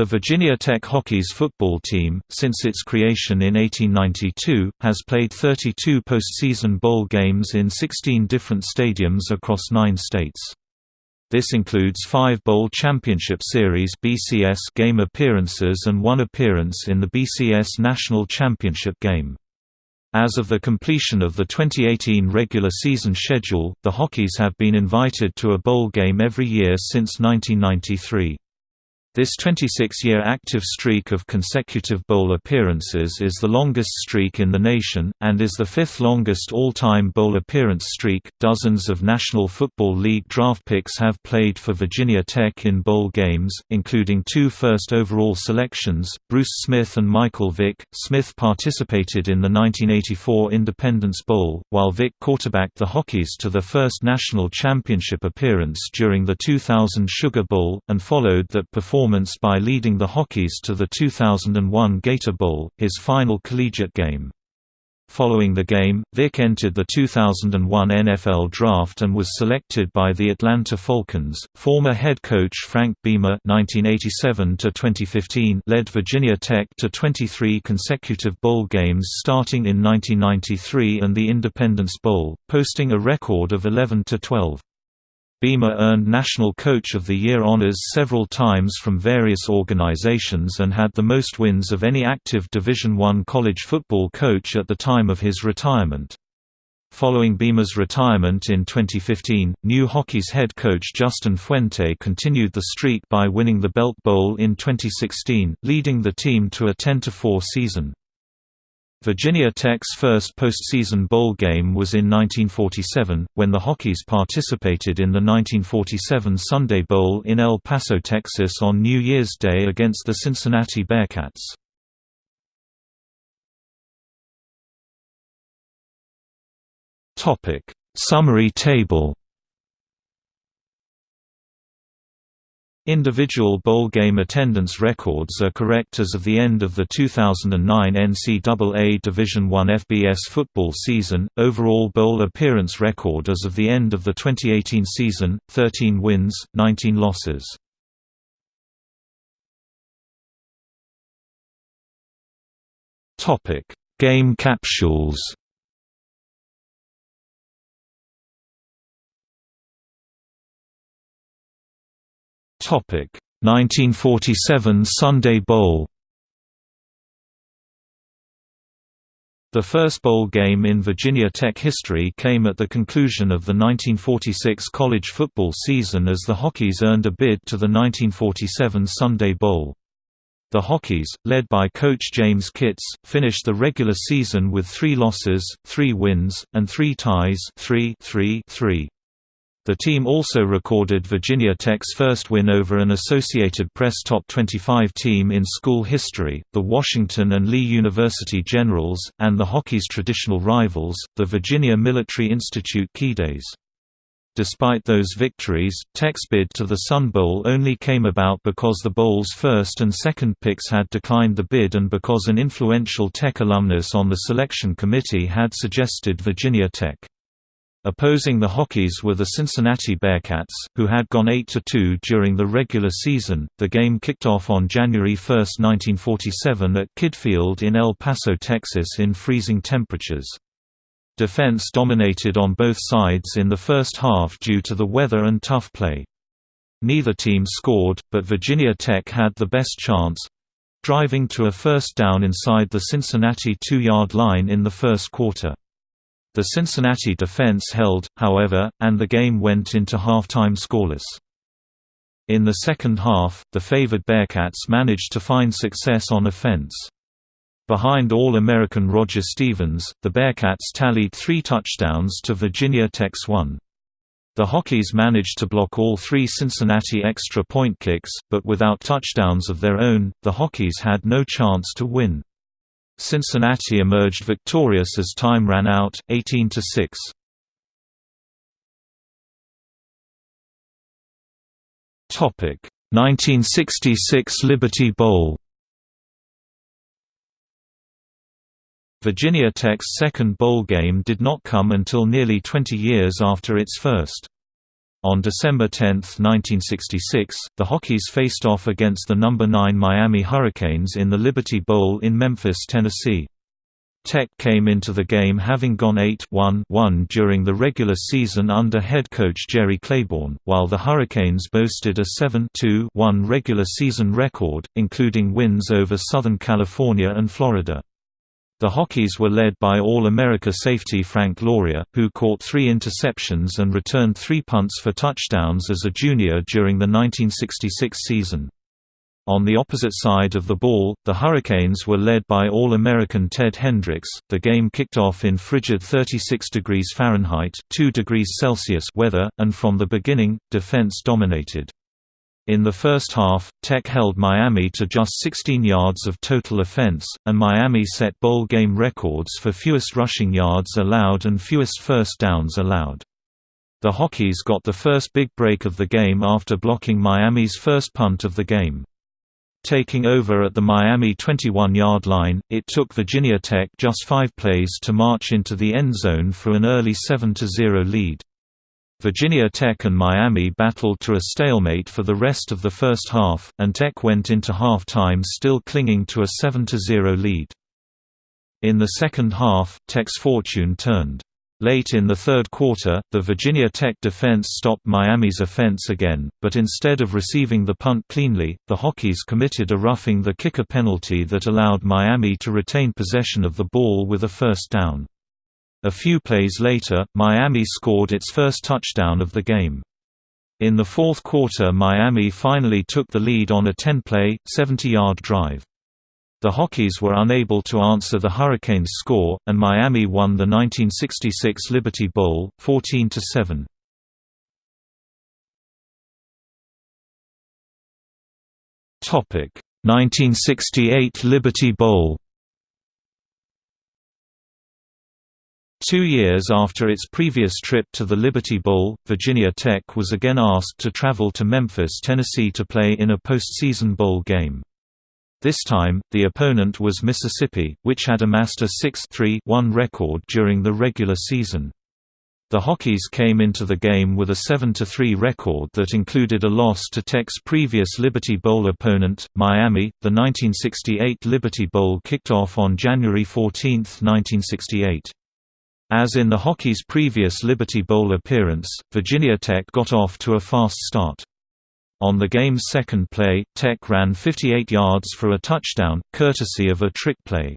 The Virginia Tech Hokies football team, since its creation in 1892, has played 32 postseason bowl games in 16 different stadiums across nine states. This includes five Bowl Championship Series (BCS) game appearances and one appearance in the BCS National Championship game. As of the completion of the 2018 regular season schedule, the Hokies have been invited to a bowl game every year since 1993. This 26-year active streak of consecutive bowl appearances is the longest streak in the nation, and is the fifth longest all-time bowl appearance streak. Dozens of National Football League draft picks have played for Virginia Tech in bowl games, including two first overall selections, Bruce Smith and Michael Vick. Smith participated in the 1984 Independence Bowl, while Vick quarterbacked the Hokies to the first national championship appearance during the 2000 Sugar Bowl, and followed that performance performance by leading the Hokies to the 2001 Gator Bowl, his final collegiate game. Following the game, Vick entered the 2001 NFL Draft and was selected by the Atlanta Falcons. Former head coach Frank Beamer (1987–2015) led Virginia Tech to 23 consecutive bowl games starting in 1993 and the Independence Bowl, posting a record of 11 to 12. Beamer earned National Coach of the Year honors several times from various organizations and had the most wins of any active Division I college football coach at the time of his retirement. Following Beamer's retirement in 2015, new Hokies' head coach Justin Fuente continued the streak by winning the Belk Bowl in 2016, leading the team to a 10-4 season. Virginia Tech's first postseason bowl game was in 1947, when the Hokies participated in the 1947 Sunday Bowl in El Paso, Texas on New Year's Day against the Cincinnati Bearcats. Summary table Individual bowl game attendance records are correct as of the end of the 2009 NCAA Division I FBS football season. Overall bowl appearance record as of the end of the 2018 season: 13 wins, 19 losses. Topic: Game capsules. 1947 Sunday Bowl The first bowl game in Virginia Tech history came at the conclusion of the 1946 college football season as the Hokies earned a bid to the 1947 Sunday Bowl. The Hokies, led by coach James Kitts, finished the regular season with three losses, three wins, and three ties 3 3 3. The team also recorded Virginia Tech's first win over an Associated Press Top 25 team in school history, the Washington and Lee University Generals, and the Hokies' traditional rivals, the Virginia Military Institute Keydets. Despite those victories, Tech's bid to the Sun Bowl only came about because the Bowl's first and second picks had declined the bid and because an influential Tech alumnus on the selection committee had suggested Virginia Tech. Opposing the Hokies were the Cincinnati Bearcats, who had gone 8–2 during the regular season. The game kicked off on January 1, 1947 at Kidd Field in El Paso, Texas in freezing temperatures. Defense dominated on both sides in the first half due to the weather and tough play. Neither team scored, but Virginia Tech had the best chance—driving to a first down inside the Cincinnati two-yard line in the first quarter. The Cincinnati defense held, however, and the game went into halftime scoreless. In the second half, the favored Bearcats managed to find success on offense. Behind All-American Roger Stevens, the Bearcats tallied three touchdowns to Virginia Tech's one. The Hokies managed to block all three Cincinnati extra point kicks, but without touchdowns of their own, the Hokies had no chance to win. Cincinnati emerged victorious as time ran out, 18 to 6. Topic: 1966 Liberty Bowl. Virginia Tech's second bowl game did not come until nearly 20 years after its first. On December 10, 1966, the Hokies faced off against the number 9 Miami Hurricanes in the Liberty Bowl in Memphis, Tennessee. Tech came into the game having gone 8-1-1 during the regular season under head coach Jerry Claiborne, while the Hurricanes boasted a 7-2-1 regular season record, including wins over Southern California and Florida. The Hokies were led by All-America safety Frank Loria, who caught three interceptions and returned three punts for touchdowns as a junior during the 1966 season. On the opposite side of the ball, the Hurricanes were led by All-American Ted Hendricks. The game kicked off in frigid 36 degrees Fahrenheit (2 degrees Celsius) weather, and from the beginning, defense dominated. In the first half, Tech held Miami to just 16 yards of total offense, and Miami set bowl game records for fewest rushing yards allowed and fewest first downs allowed. The Hokies got the first big break of the game after blocking Miami's first punt of the game. Taking over at the Miami 21-yard line, it took Virginia Tech just five plays to march into the end zone for an early 7–0 lead. Virginia Tech and Miami battled to a stalemate for the rest of the first half, and Tech went into half-time still clinging to a 7–0 lead. In the second half, Tech's fortune turned. Late in the third quarter, the Virginia Tech defense stopped Miami's offense again, but instead of receiving the punt cleanly, the Hokies committed a roughing the kicker penalty that allowed Miami to retain possession of the ball with a first down. A few plays later, Miami scored its first touchdown of the game. In the fourth quarter Miami finally took the lead on a 10-play, 70-yard drive. The Hokies were unable to answer the Hurricanes' score, and Miami won the 1966 Liberty Bowl, 14–7. Topic: 1968 Liberty Bowl. Two years after its previous trip to the Liberty Bowl, Virginia Tech was again asked to travel to Memphis, Tennessee to play in a postseason bowl game. This time, the opponent was Mississippi, which had amassed a 6-3-1 record during the regular season. The Hokies came into the game with a 7-3 record that included a loss to Tech's previous Liberty Bowl opponent, Miami. The 1968 Liberty Bowl kicked off on January 14, 1968. As in the Hokies' previous Liberty Bowl appearance, Virginia Tech got off to a fast start. On the game's second play, Tech ran 58 yards for a touchdown, courtesy of a trick play.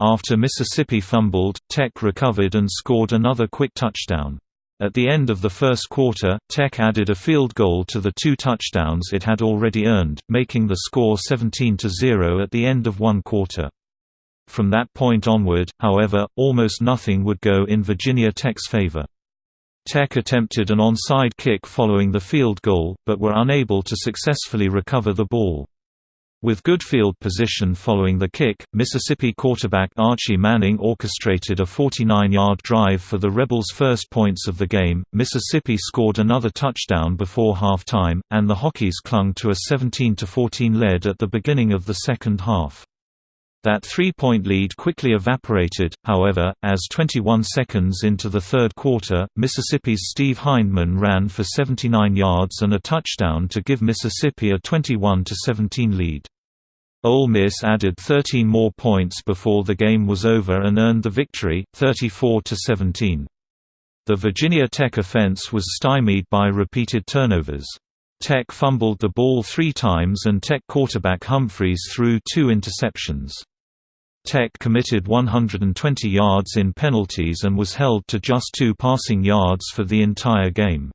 After Mississippi fumbled, Tech recovered and scored another quick touchdown. At the end of the first quarter, Tech added a field goal to the two touchdowns it had already earned, making the score 17–0 at the end of one quarter. From that point onward, however, almost nothing would go in Virginia Tech's favor. Tech attempted an onside kick following the field goal, but were unable to successfully recover the ball. With good field position following the kick, Mississippi quarterback Archie Manning orchestrated a 49-yard drive for the Rebels' first points of the game. Mississippi scored another touchdown before halftime, and the Hokies clung to a 17-14 lead at the beginning of the second half. That three-point lead quickly evaporated, however, as 21 seconds into the third quarter, Mississippi's Steve Hindman ran for 79 yards and a touchdown to give Mississippi a 21-17 lead. Ole Miss added 13 more points before the game was over and earned the victory, 34-17. The Virginia Tech offense was stymied by repeated turnovers. Tech fumbled the ball three times and Tech quarterback Humphreys threw two interceptions. Tech committed 120 yards in penalties and was held to just two passing yards for the entire game.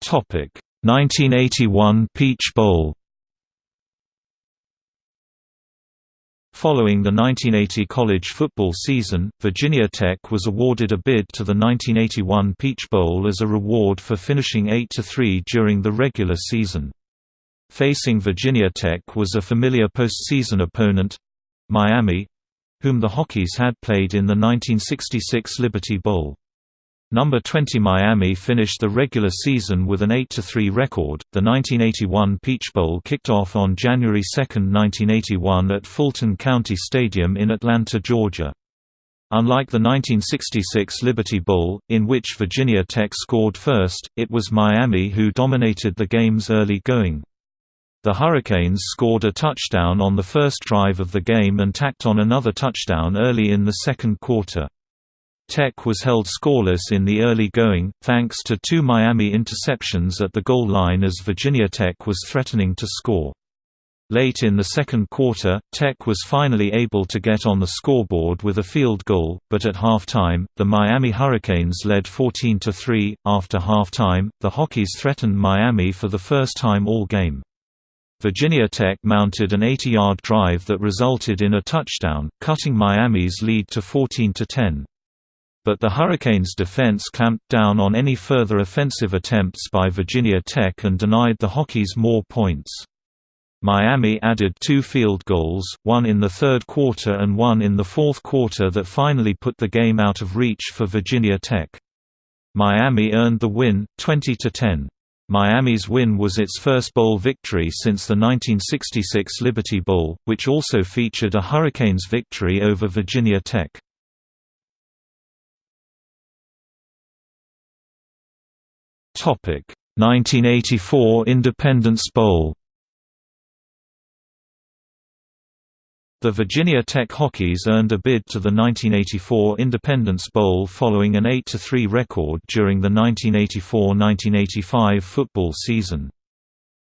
Topic: 1981 Peach Bowl Following the 1980 college football season, Virginia Tech was awarded a bid to the 1981 Peach Bowl as a reward for finishing 8–3 during the regular season. Facing Virginia Tech was a familiar postseason opponent—Miami—whom the Hokies had played in the 1966 Liberty Bowl. Number 20 Miami finished the regular season with an 8–3 record. The 1981 Peach Bowl kicked off on January 2, 1981 at Fulton County Stadium in Atlanta, Georgia. Unlike the 1966 Liberty Bowl, in which Virginia Tech scored first, it was Miami who dominated the game's early going. The Hurricanes scored a touchdown on the first drive of the game and tacked on another touchdown early in the second quarter. Tech was held scoreless in the early going, thanks to two Miami interceptions at the goal line as Virginia Tech was threatening to score. Late in the second quarter, Tech was finally able to get on the scoreboard with a field goal, but at halftime, the Miami Hurricanes led 14–3. After halftime, the Hokies threatened Miami for the first time all game. Virginia Tech mounted an 80-yard drive that resulted in a touchdown, cutting Miami's lead to 14–10. But the Hurricanes' defense clamped down on any further offensive attempts by Virginia Tech and denied the Hokies more points. Miami added two field goals, one in the third quarter and one in the fourth quarter that finally put the game out of reach for Virginia Tech. Miami earned the win, 20–10. Miami's win was its first bowl victory since the 1966 Liberty Bowl, which also featured a Hurricanes victory over Virginia Tech. 1984 Independence Bowl. The Virginia Tech Hokies earned a bid to the 1984 Independence Bowl following an 8–3 record during the 1984–1985 football season.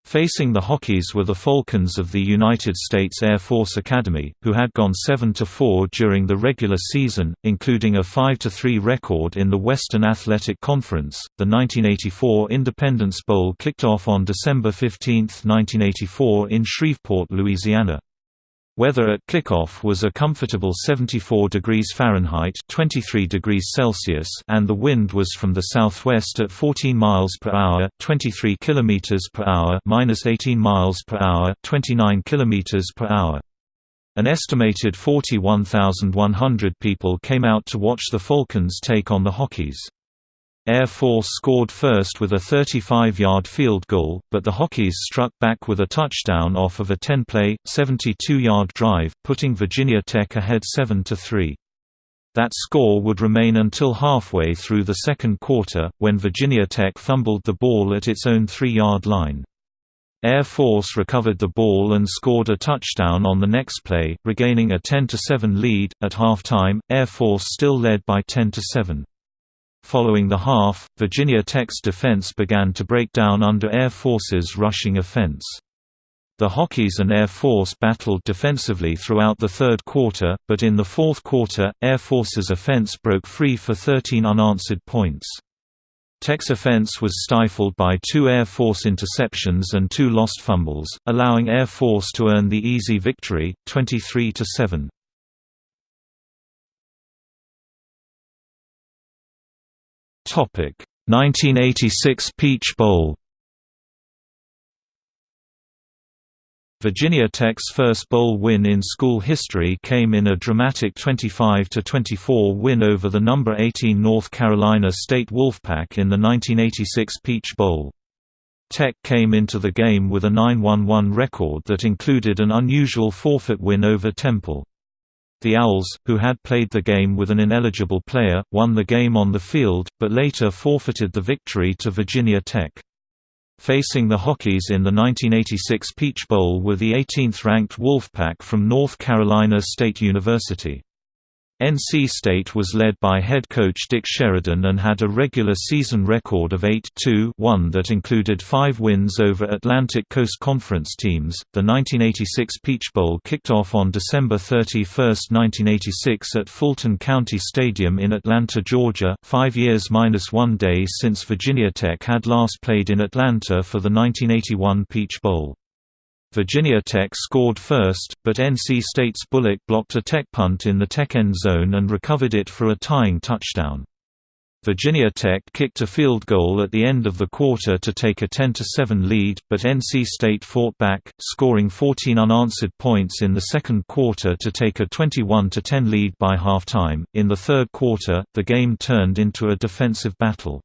Facing the Hokies were the Falcons of the United States Air Force Academy, who had gone 7–4 during the regular season, including a 5–3 record in the Western Athletic Conference. The 1984 Independence Bowl kicked off on December 15, 1984 in Shreveport, Louisiana. Weather at kickoff was a comfortable 74 degrees Fahrenheit 23 degrees Celsius and the wind was from the southwest at 14 miles per hour 23 kilometers per hour minus 18 miles per hour 29 kilometers per hour. An estimated 41,100 people came out to watch the Falcons take on the Hokies. Air Force scored first with a 35-yard field goal, but the Hokies struck back with a touchdown off of a 10-play, 72-yard drive, putting Virginia Tech ahead 7–3. That score would remain until halfway through the second quarter, when Virginia Tech fumbled the ball at its own three-yard line. Air Force recovered the ball and scored a touchdown on the next play, regaining a 10–7 lead. At halftime, Air Force still led by 10–7. Following the half, Virginia Tech's defense began to break down under Air Force's rushing offense. The Hokies and Air Force battled defensively throughout the third quarter, but in the fourth quarter, Air Force's offense broke free for 13 unanswered points. Tech's offense was stifled by two Air Force interceptions and two lost fumbles, allowing Air Force to earn the easy victory, 23–7. 1986 Peach Bowl Virginia Tech's first bowl win in school history came in a dramatic 25–24 win over the number 18 North Carolina State Wolfpack in the 1986 Peach Bowl. Tech came into the game with a 9–1–1 record that included an unusual forfeit win over Temple. The Owls, who had played the game with an ineligible player, won the game on the field, but later forfeited the victory to Virginia Tech. Facing the Hokies in the 1986 Peach Bowl were the 18th-ranked Wolfpack from North Carolina State University. NC State was led by head coach Dick Sheridan and had a regular season record of 8-2-1 that included five wins over Atlantic Coast Conference teams. The 1986 Peach Bowl kicked off on December 31, 1986 at Fulton County Stadium in Atlanta, Georgia, five years minus one day since Virginia Tech had last played in Atlanta for the 1981 Peach Bowl. Virginia Tech scored first, but NC State's Bullock blocked a Tech punt in the Tech end zone and recovered it for a tying touchdown. Virginia Tech kicked a field goal at the end of the quarter to take a 10–7 lead, but NC State fought back, scoring 14 unanswered points in the second quarter to take a 21–10 lead by halftime. In the third quarter, the game turned into a defensive battle.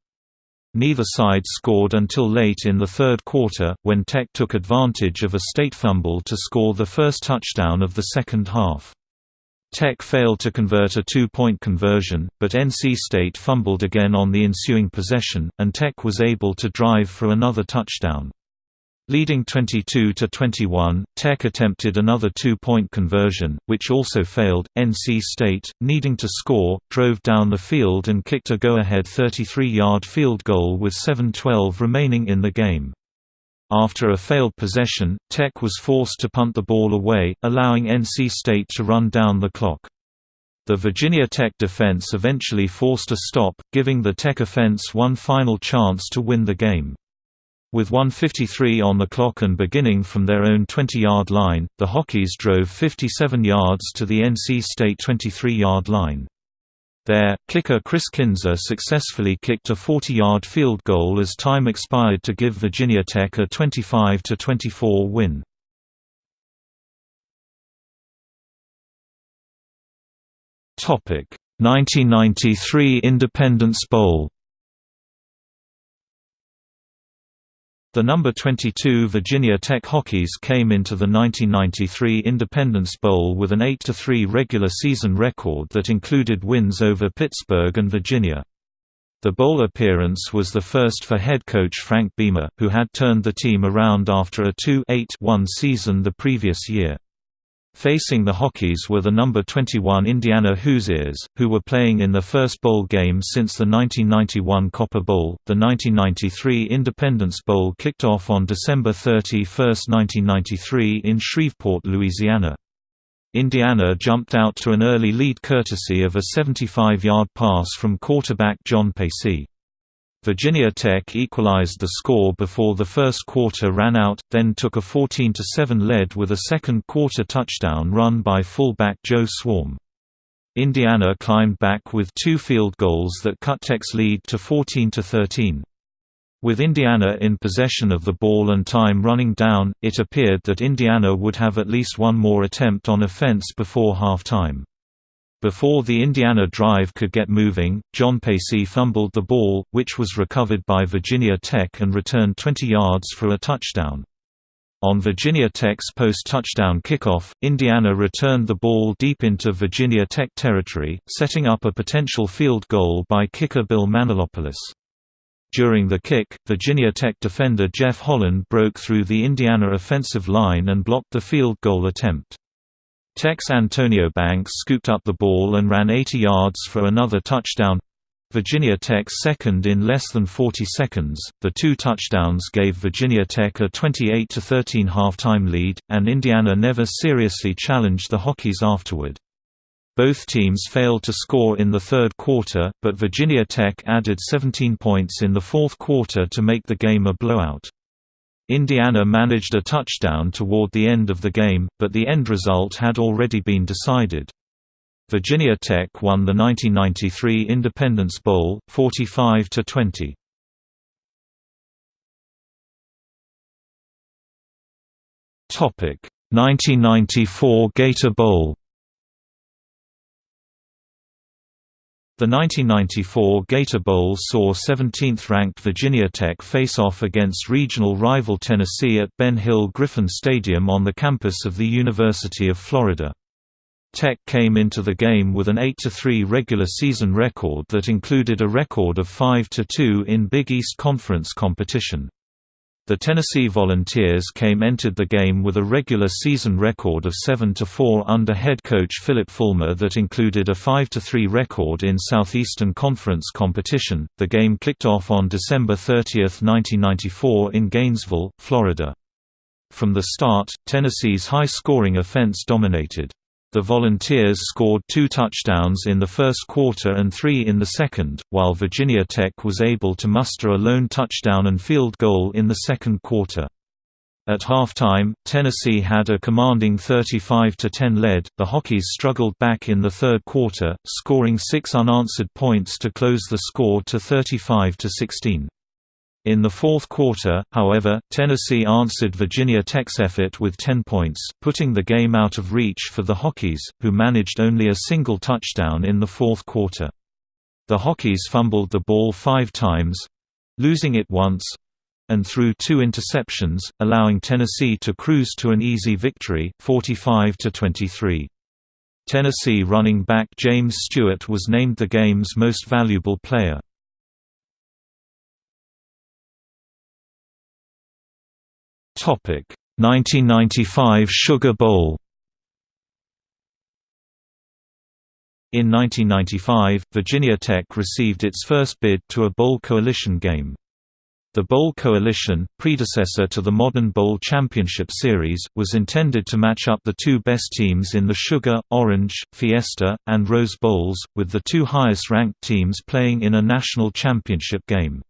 Neither side scored until late in the third quarter, when Tech took advantage of a state fumble to score the first touchdown of the second half. Tech failed to convert a two-point conversion, but NC State fumbled again on the ensuing possession, and Tech was able to drive for another touchdown. Leading 22–21, Tech attempted another two-point conversion, which also failed. NC State, needing to score, drove down the field and kicked a go-ahead 33-yard field goal with 7:12 remaining in the game. After a failed possession, Tech was forced to punt the ball away, allowing NC State to run down the clock. The Virginia Tech defense eventually forced a stop, giving the Tech offense one final chance to win the game. With 153 on the clock and beginning from their own 20-yard line, the Hokies drove 57 yards to the NC State 23-yard line. There, kicker Chris Kinzer successfully kicked a 40-yard field goal as time expired to give Virginia Tech a 25–24 win. Topic: 1993 Independence Bowl. The number 22 Virginia Tech Hokies came into the 1993 Independence Bowl with an 8–3 regular season record that included wins over Pittsburgh and Virginia. The bowl appearance was the first for head coach Frank Beamer, who had turned the team around after a 2-8-1 season the previous year. Facing the Hokies were the number 21 Indiana Hoosiers, who were playing in their first bowl game since the 1991 Copper Bowl. The 1993 Independence Bowl kicked off on December 31, 1993 in Shreveport, Louisiana. Indiana jumped out to an early lead courtesy of a 75-yard pass from quarterback John Paci. Virginia Tech equalized the score before the first quarter ran out, then took a 14–7 lead with a second-quarter touchdown run by fullback Joe Swarm. Indiana climbed back with two field goals that cut Tech's lead to 14–13. With Indiana in possession of the ball and time running down, it appeared that Indiana would have at least one more attempt on offense before halftime. Before the Indiana drive could get moving, John Paci fumbled the ball, which was recovered by Virginia Tech and returned 20 yards for a touchdown. On Virginia Tech's post-touchdown kickoff, Indiana returned the ball deep into Virginia Tech territory, setting up a potential field goal by kicker Bill Manolopoulos. During the kick, Virginia Tech defender Jeff Holland broke through the Indiana offensive line and blocked the field goal attempt. Tech's Antonio Banks scooped up the ball and ran 80 yards for another touchdown. Virginia Tech second in less than 40 seconds. The two touchdowns gave Virginia Tech a 28 13 halftime lead, and Indiana never seriously challenged the Hokies afterward. Both teams failed to score in the third quarter, but Virginia Tech added 17 points in the fourth quarter to make the game a blowout. Indiana managed a touchdown toward the end of the game, but the end result had already been decided. Virginia Tech won the 1993 Independence Bowl, 45 to 20. Topic: 1994 Gator Bowl. The 1994 Gator Bowl saw 17th-ranked Virginia Tech face off against regional rival Tennessee at Ben Hill Griffin Stadium on the campus of the University of Florida. Tech came into the game with an 8–3 regular season record that included a record of 5–2 in Big East Conference competition. The Tennessee Volunteers came entered the game with a regular season record of 7–4 under head coach Phillip Fulmer that included a 5–3 record in Southeastern Conference competition. The game kicked off on December 30, 1994 in Gainesville, Florida. From the start, Tennessee's high-scoring offense dominated. The Volunteers scored two touchdowns in the first quarter and three in the second, while Virginia Tech was able to muster a lone touchdown and field goal in the second quarter. At halftime, Tennessee had a commanding 35–10 lead. The Hokies struggled back in the third quarter, scoring six unanswered points to close the score to 35–16. In the fourth quarter, however, Tennessee answered Virginia Tech's effort with 10 points, putting the game out of reach for the Hokies, who managed only a single touchdown in the fourth quarter. The Hokies fumbled the ball five times—losing it once—and threw two interceptions, allowing Tennessee to cruise to an easy victory, 45 to 23. Tennessee running back James Stewart was named the game's most valuable player. 1995 Sugar Bowl In 1995, Virginia Tech received its first bid to a Bowl Coalition game. The Bowl Coalition, predecessor to the modern Bowl Championship Series, was intended to match up the two best teams in the Sugar, Orange, Fiesta, and Rose Bowls, with the two highest-ranked teams playing in a national championship game.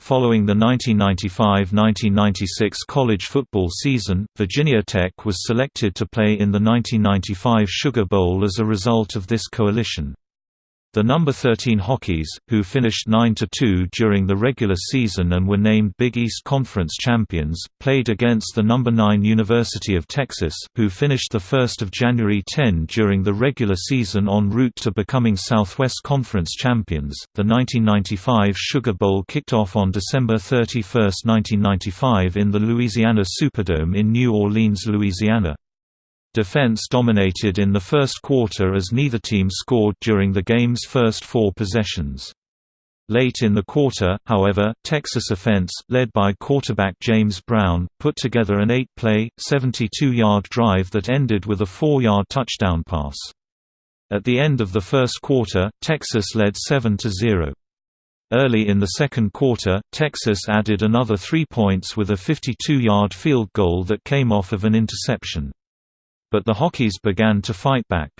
Following the 1995–1996 college football season, Virginia Tech was selected to play in the 1995 Sugar Bowl as a result of this coalition. The number 13 Hokies, who finished 9–2 during the regular season and were named Big East Conference champions, played against the number 9 University of Texas, who finished 1 January 10 during the regular season en route to becoming Southwest Conference champions. The 1995 Sugar Bowl kicked off on December 31, 1995 in the Louisiana Superdome in New Orleans, Louisiana. Defense dominated in the first quarter as neither team scored during the game's first four possessions. Late in the quarter, however, Texas offense, led by quarterback James Brown, put together an eight-play, 72-yard drive that ended with a four-yard touchdown pass. At the end of the first quarter, Texas led 7–0. Early in the second quarter, Texas added another three points with a 52-yard field goal that came off of an interception. But the Hokies began to fight back.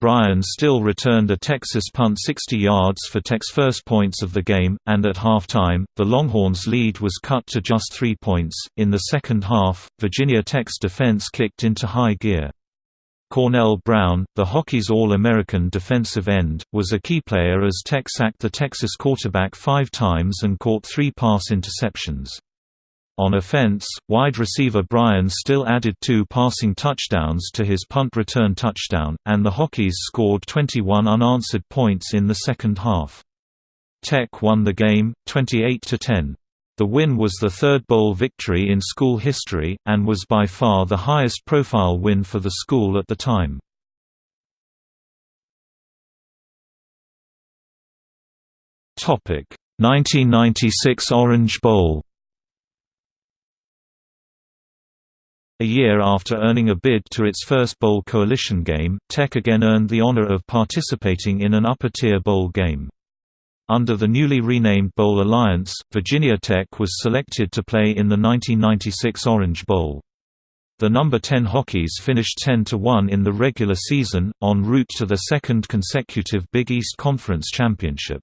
Bryan Still returned a Texas punt 60 yards for Tech's first points of the game, and at halftime, the Longhorns' lead was cut to just three points. In the second half, Virginia Tech's defense kicked into high gear. Cornell Brown, the Hokies All-American defensive end, was a key player as Tech sacked the Texas quarterback five times and caught three pass interceptions. On offense, wide receiver Bryan Still added two passing touchdowns to his punt return touchdown, and the Hokies scored 21 unanswered points in the second half. Tech won the game, 28–10. The win was the third bowl victory in school history, and was by far the highest profile win for the school at the time. Topic: 1996 Orange Bowl. A year after earning a bid to its first Bowl Coalition game, Tech again earned the honor of participating in an upper-tier bowl game. Under the newly renamed Bowl Alliance, Virginia Tech was selected to play in the 1996 Orange Bowl. The number 10 Hokies finished 10-1 in the regular season, en route to their second consecutive Big East Conference championship.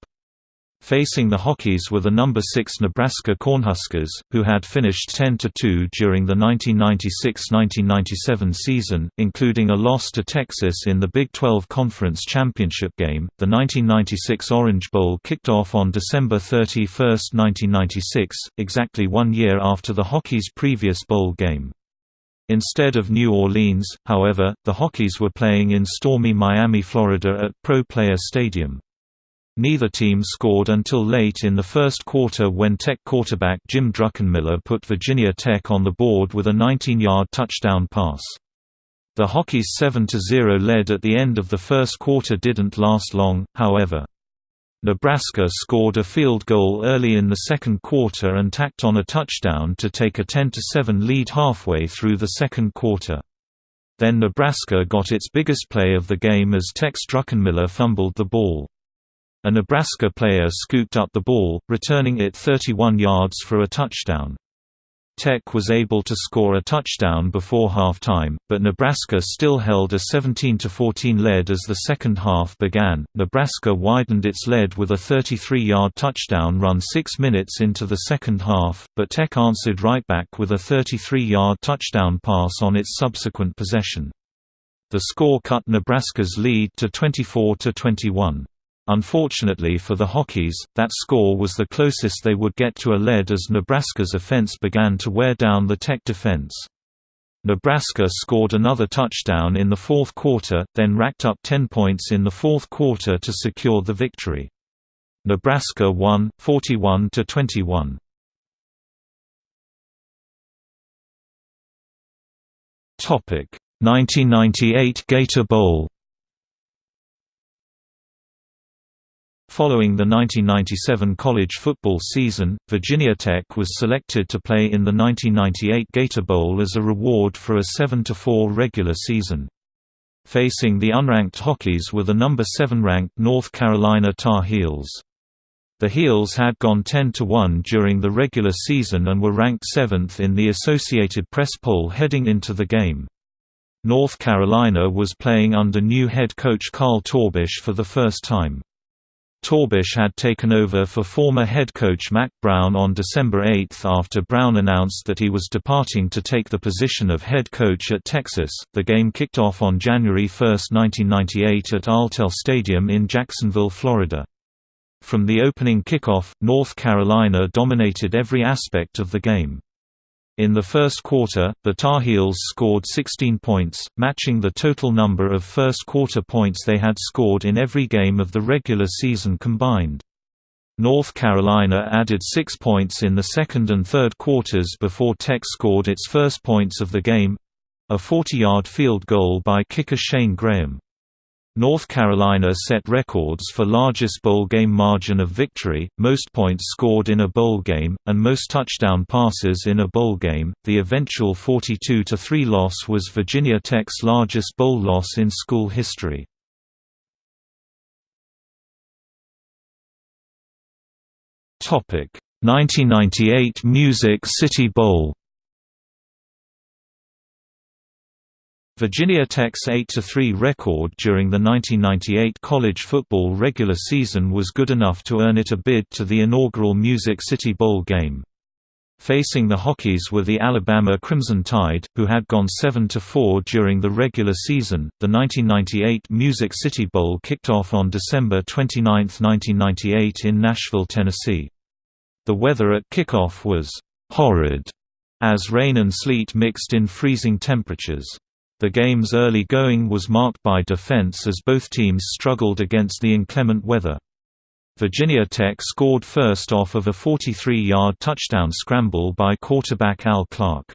Facing the Hokies were the number 6 Nebraska Cornhuskers, who had finished 10–2 during the 1996–1997 season, including a loss to Texas in the Big 12 Conference Championship game. The 1996 Orange Bowl kicked off on December 31, 1996, exactly one year after the Hokies' previous bowl game. Instead of New Orleans, however, the Hokies were playing in stormy Miami, Florida at Pro Player Stadium. Neither team scored until late in the first quarter when Tech quarterback Jim Druckenmiller put Virginia Tech on the board with a 19-yard touchdown pass. The Hokies' 7–0 lead at the end of the first quarter didn't last long, however. Nebraska scored a field goal early in the second quarter and tacked on a touchdown to take a 10–7 lead halfway through the second quarter. Then Nebraska got its biggest play of the game as Tech's Druckenmiller fumbled the ball. A Nebraska player scooped up the ball, returning it 31 yards for a touchdown. Tech was able to score a touchdown before halftime, but Nebraska still held a 17-14 lead as the second half began. Nebraska widened its lead with a 33-yard touchdown run 6 minutes into the second half, but Tech answered right back with a 33-yard touchdown pass on its subsequent possession. The score cut Nebraska's lead to 24-21. Unfortunately for the Hokies, that score was the closest they would get to a lead as Nebraska's offense began to wear down the Tech defense. Nebraska scored another touchdown in the fourth quarter, then racked up 10 points in the fourth quarter to secure the victory. Nebraska won, 41 to 21. Topic: 1998 Gator Bowl Following the 1997 college football season, Virginia Tech was selected to play in the 1998 Gator Bowl as a reward for a 7–4 regular season. Facing the unranked Hokies were the number 7 ranked North Carolina Tar Heels. The Heels had gone 10–1 during the regular season and were ranked 7th in the Associated Press poll heading into the game. North Carolina was playing under new head coach Carl Torbush for the first time. Torbush had taken over for former head coach Mack Brown on December 8 after Brown announced that he was departing to take the position of head coach at Texas. The game kicked off on January 1, 1998 at Alltel Stadium in Jacksonville, Florida. From the opening kickoff, North Carolina dominated every aspect of the game. In the first quarter, the Tar Heels scored 16 points, matching the total number of first-quarter points they had scored in every game of the regular season combined. North Carolina added six points in the second and third quarters before Tech scored its first points of the game—a 40-yard field goal by kicker Shane Graham. North Carolina set records for largest bowl game margin of victory, most points scored in a bowl game, and most touchdown passes in a bowl game. The eventual 42 3 loss was Virginia Tech's largest bowl loss in school history. Topic: 1998 Music City Bowl Virginia Tech's 8–3 record during the 1998 college football regular season was good enough to earn it a bid to the inaugural Music City Bowl game. Facing the Hokies were the Alabama Crimson Tide, who had gone 7–4 during the regular season. The 1998 Music City Bowl kicked off on December 29, 1998 in Nashville, Tennessee. The weather at kickoff was «horrid» as rain and sleet mixed in freezing temperatures. The game's early going was marked by defense as both teams struggled against the inclement weather. Virginia Tech scored first off of a 43-yard touchdown scramble by quarterback Al Clark.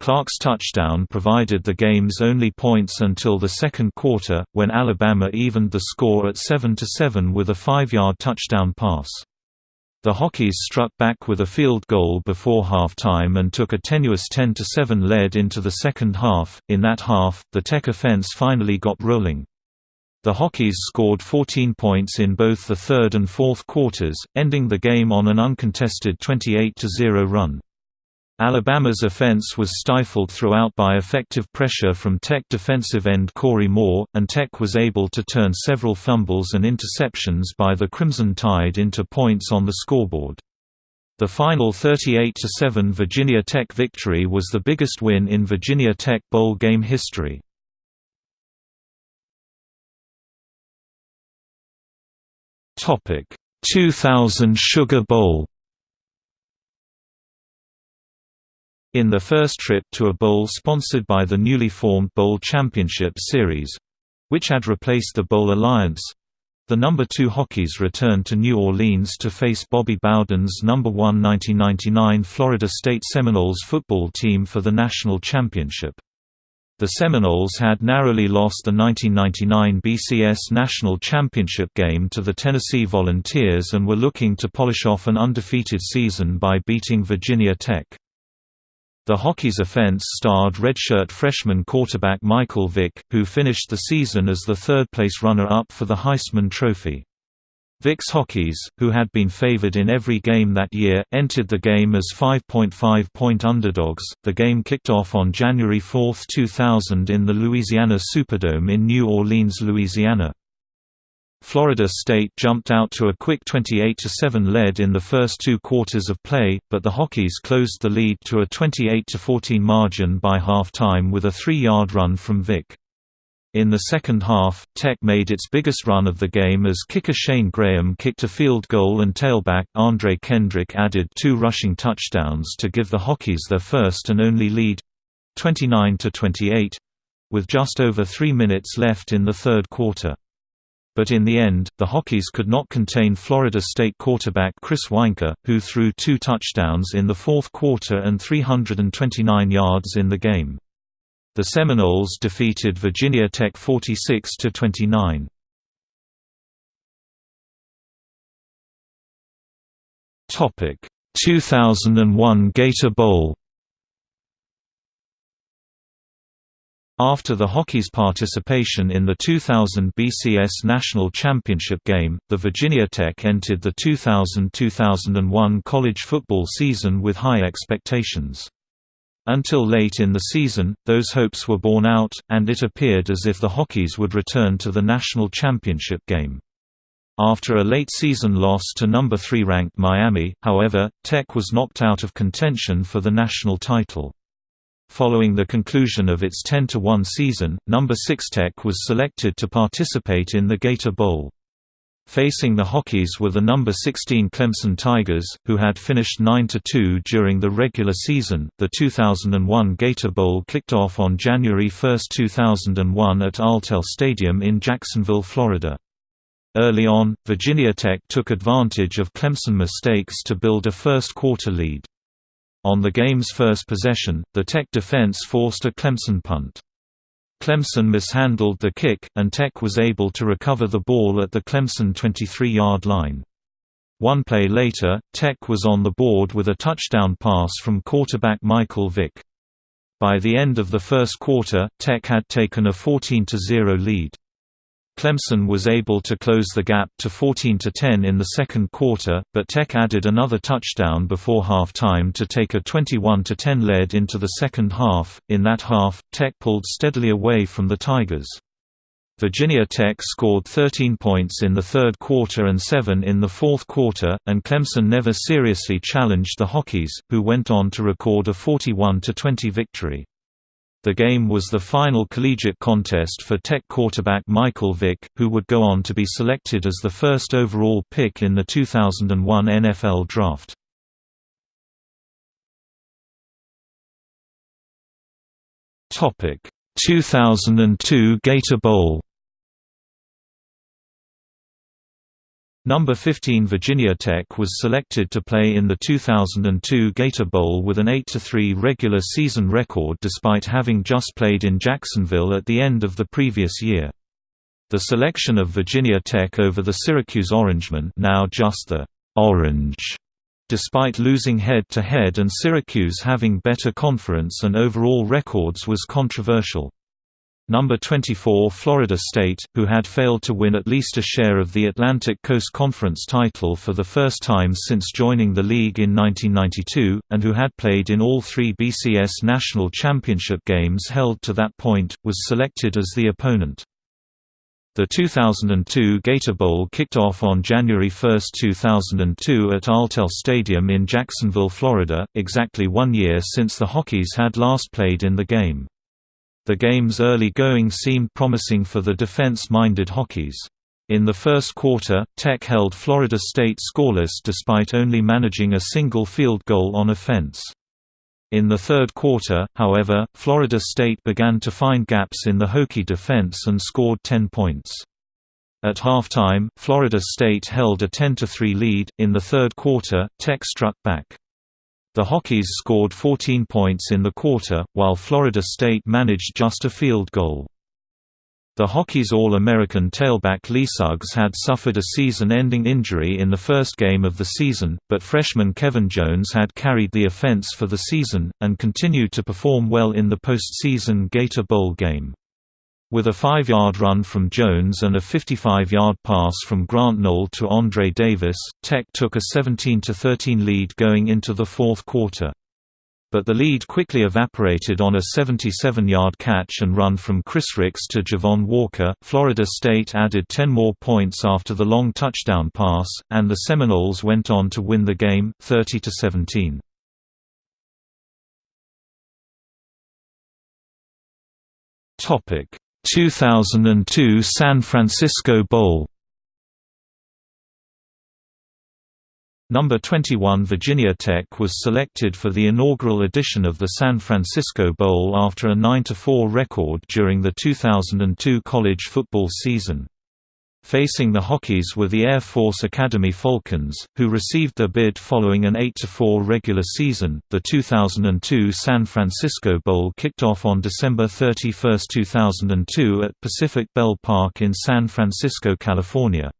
Clark's touchdown provided the game's only points until the second quarter, when Alabama evened the score at 7–7 with a five-yard touchdown pass. The Hokies struck back with a field goal before halftime and took a tenuous 10–7 lead into the second half. In that half, the Tech offense finally got rolling. The Hokies scored 14 points in both the third and fourth quarters, ending the game on an uncontested 28–0 run. Alabama's offense was stifled throughout by effective pressure from Tech defensive end Corey Moore, and Tech was able to turn several fumbles and interceptions by the Crimson Tide into points on the scoreboard. The final 38–7 Virginia Tech victory was the biggest win in Virginia Tech bowl game history. Topic: 2000 Sugar Bowl In the first trip to a bowl sponsored by the newly formed Bowl Championship Series—which had replaced the Bowl Alliance—the number 2 Hokies returned to New Orleans to face Bobby Bowden's number 1 1999 Florida State Seminoles football team for the national championship. The Seminoles had narrowly lost the 1999 BCS National Championship game to the Tennessee Volunteers and were looking to polish off an undefeated season by beating Virginia Tech. The Hokies offense starred redshirt freshman quarterback Michael Vick, who finished the season as the third-place runner-up for the Heisman Trophy. Vick's Hokies, who had been favored in every game that year, entered the game as 5.5-point underdogs. The game kicked off on January 4, 2000 in the Louisiana Superdome in New Orleans, Louisiana. Florida State jumped out to a quick 28–7 lead in the first two quarters of play, but the Hokies closed the lead to a 28–14 margin by halftime with a three-yard run from Vick. In the second half, Tech made its biggest run of the game as kicker Shane Graham kicked a field goal and tailback Andre Kendrick added two rushing touchdowns to give the Hokies their first and only lead—29–28—with just over three minutes left in the third quarter but in the end, the Hokies could not contain Florida State quarterback Chris Weinke, who threw two touchdowns in the fourth quarter and 329 yards in the game. The Seminoles defeated Virginia Tech 46-29. Topic: 2001 Gator Bowl After the Hokies' participation in the 2000 BCS National Championship game, the Virginia Tech entered the 2000–2001 college football season with high expectations. Until late in the season, those hopes were borne out, and it appeared as if the Hokies would return to the national championship game. After a late-season loss to number 3 ranked Miami, however, Tech was knocked out of contention for the national title. Following the conclusion of its 10-1 season, number 6 Tech was selected to participate in the Gator Bowl. Facing the Hokies were the number 16 Clemson Tigers, who had finished 9-2 during the regular season. The 2001 Gator Bowl kicked off on January 1, 2001 at Alltel Stadium in Jacksonville, Florida. Early on, Virginia Tech took advantage of Clemson mistakes to build a first-quarter lead. On the game's first possession, the Tech defense forced a Clemson punt. Clemson mishandled the kick, and Tech was able to recover the ball at the Clemson 23-yard line. One play later, Tech was on the board with a touchdown pass from quarterback Michael Vick. By the end of the first quarter, Tech had taken a 14–0 lead. Clemson was able to close the gap to 14–10 in the second quarter, but Tech added another touchdown before halftime to take a 21–10 lead into the second half. In that half, Tech pulled steadily away from the Tigers. Virginia Tech scored 13 points in the third quarter and 7 in the fourth quarter, and Clemson never seriously challenged the Hokies, who went on to record a 41–20 victory. The game was the final collegiate contest for Tech quarterback Michael Vick, who would go on to be selected as the first overall pick in the 2001 NFL Draft. Topic: 2002 Gator Bowl Number 15 Virginia Tech was selected to play in the 2002 Gator Bowl with an 8–3 regular season record despite having just played in Jacksonville at the end of the previous year. The selection of Virginia Tech over the Syracuse Orangemen now just the «Orange» despite losing head-to-head -head and Syracuse having better conference and overall records was controversial. Number 24 Florida State, who had failed to win at least a share of the Atlantic Coast Conference title for the first time since joining the league in 1992, and who had played in all three BCS national championship games held to that point, was selected as the opponent. The 2002 Gator Bowl kicked off on January 1, 2002 at Alltel Stadium in Jacksonville, Florida, exactly one year since the Hokies had last played in the game. The game's early going seemed promising for the defense-minded Hokies. In the first quarter, Tech held Florida State scoreless despite only managing a single field goal on offense. In the third quarter, however, Florida State began to find gaps in the Hokie defense and scored 10 points. At halftime, Florida State held a 10–3 lead. In the third quarter, Tech struck back. The Hokies scored 14 points in the quarter, while Florida State managed just a field goal. The Hokies All-American tailback Lee Suggs had suffered a season-ending injury in the first game of the season, but freshman Kevin Jones had carried the offense for the season, and continued to perform well in the postseason Gator Bowl game. With a five-yard run from Jones and a 55-yard pass from Grant Noel to Andre Davis, Tech took a 17–13 lead going into the fourth quarter. But the lead quickly evaporated on a 77-yard catch and run from Chris Rix to Javon Walker. Florida State added 10 more points after the long touchdown pass, and the Seminoles went on to win the game, 30–17. Topic 2002 San Francisco Bowl Number 21 Virginia Tech was selected for the inaugural edition of the San Francisco Bowl after a 9–4 record during the 2002 college football season. Facing the Hokies were the Air Force Academy Falcons, who received their bid following an 8–4 regular season. The 2002 San Francisco Bowl kicked off on December 31, 2002 at Pacific Bell Park in San Francisco, California.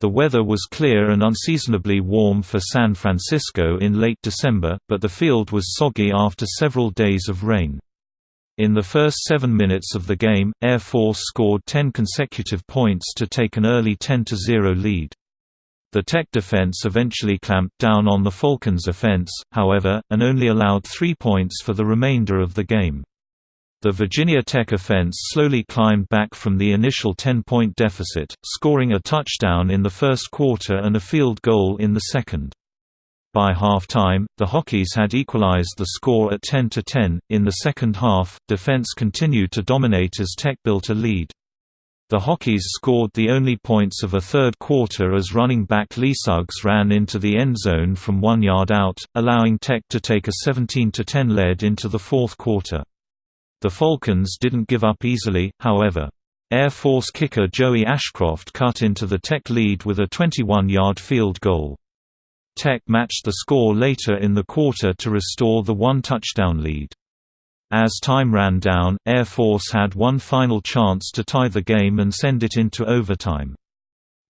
The weather was clear and unseasonably warm for San Francisco in late December, but the field was soggy after several days of rain. In the first seven minutes of the game, Air Force scored 10 consecutive points to take an early 10–0 lead. The Tech defense eventually clamped down on the Falcons' offense, however, and only allowed three points for the remainder of the game. The Virginia Tech offense slowly climbed back from the initial 10-point deficit, scoring a touchdown in the first quarter and a field goal in the second. By half-time, the Hokies had equalized the score at 10–10. In the second half, defense continued to dominate as Tech built a lead. The Hokies scored the only points of a third quarter as running back Lee Suggs ran into the end zone from one yard out, allowing Tech to take a 17–10 lead into the fourth quarter. The Falcons didn't give up easily, however. Air Force kicker Joey Ashcroft cut into the Tech lead with a 21-yard field goal. Tech matched the score later in the quarter to restore the one-touchdown lead. As time ran down, Air Force had one final chance to tie the game and send it into overtime.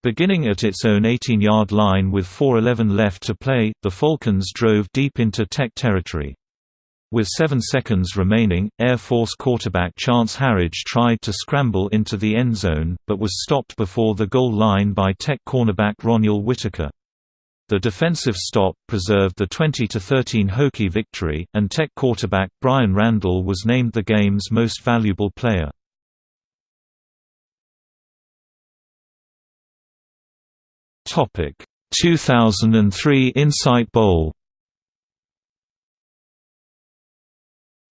Beginning at its own 18-yard line with 4.11 left to play, the Falcons drove deep into Tech territory. With seven seconds remaining, Air Force quarterback Chance Harridge tried to scramble into the end zone, but was stopped before the goal line by Tech cornerback Ronyell Whitaker. The defensive stop preserved the 20–13 Hokie victory, and Tech quarterback Bryan Randall was named the game's most valuable player. Topic: 2003 Insight Bowl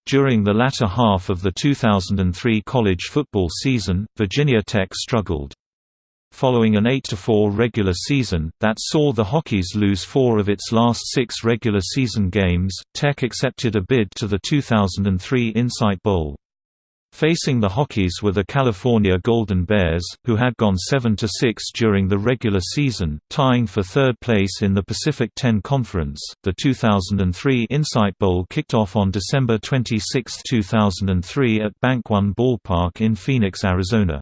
During the latter half of the 2003 college football season, Virginia Tech struggled. Following an 8–4 regular season, that saw the Hokies lose four of its last six regular season games, Tech accepted a bid to the 2003 Insight Bowl. Facing the Hokies were the California Golden Bears, who had gone 7–6 during the regular season, tying for third place in the Pacific 10 Conference. The 2003 Insight Bowl kicked off on December 26, 2003 at Bank One Ballpark in Phoenix, Arizona.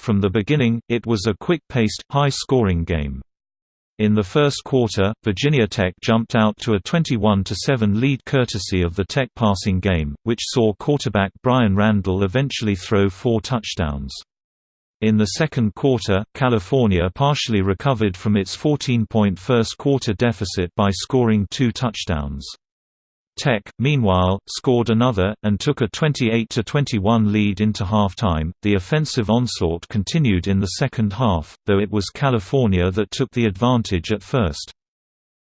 From the beginning, it was a quick-paced, high-scoring game. In the first quarter, Virginia Tech jumped out to a 21–7 lead courtesy of the Tech passing game, which saw quarterback Bryan Randall eventually throw four touchdowns. In the second quarter, California partially recovered from its 14-point first-quarter deficit by scoring two touchdowns. Tech, meanwhile, scored another, and took a 28–21 lead into halftime. The offensive onslaught continued in the second half, though it was California that took the advantage at first.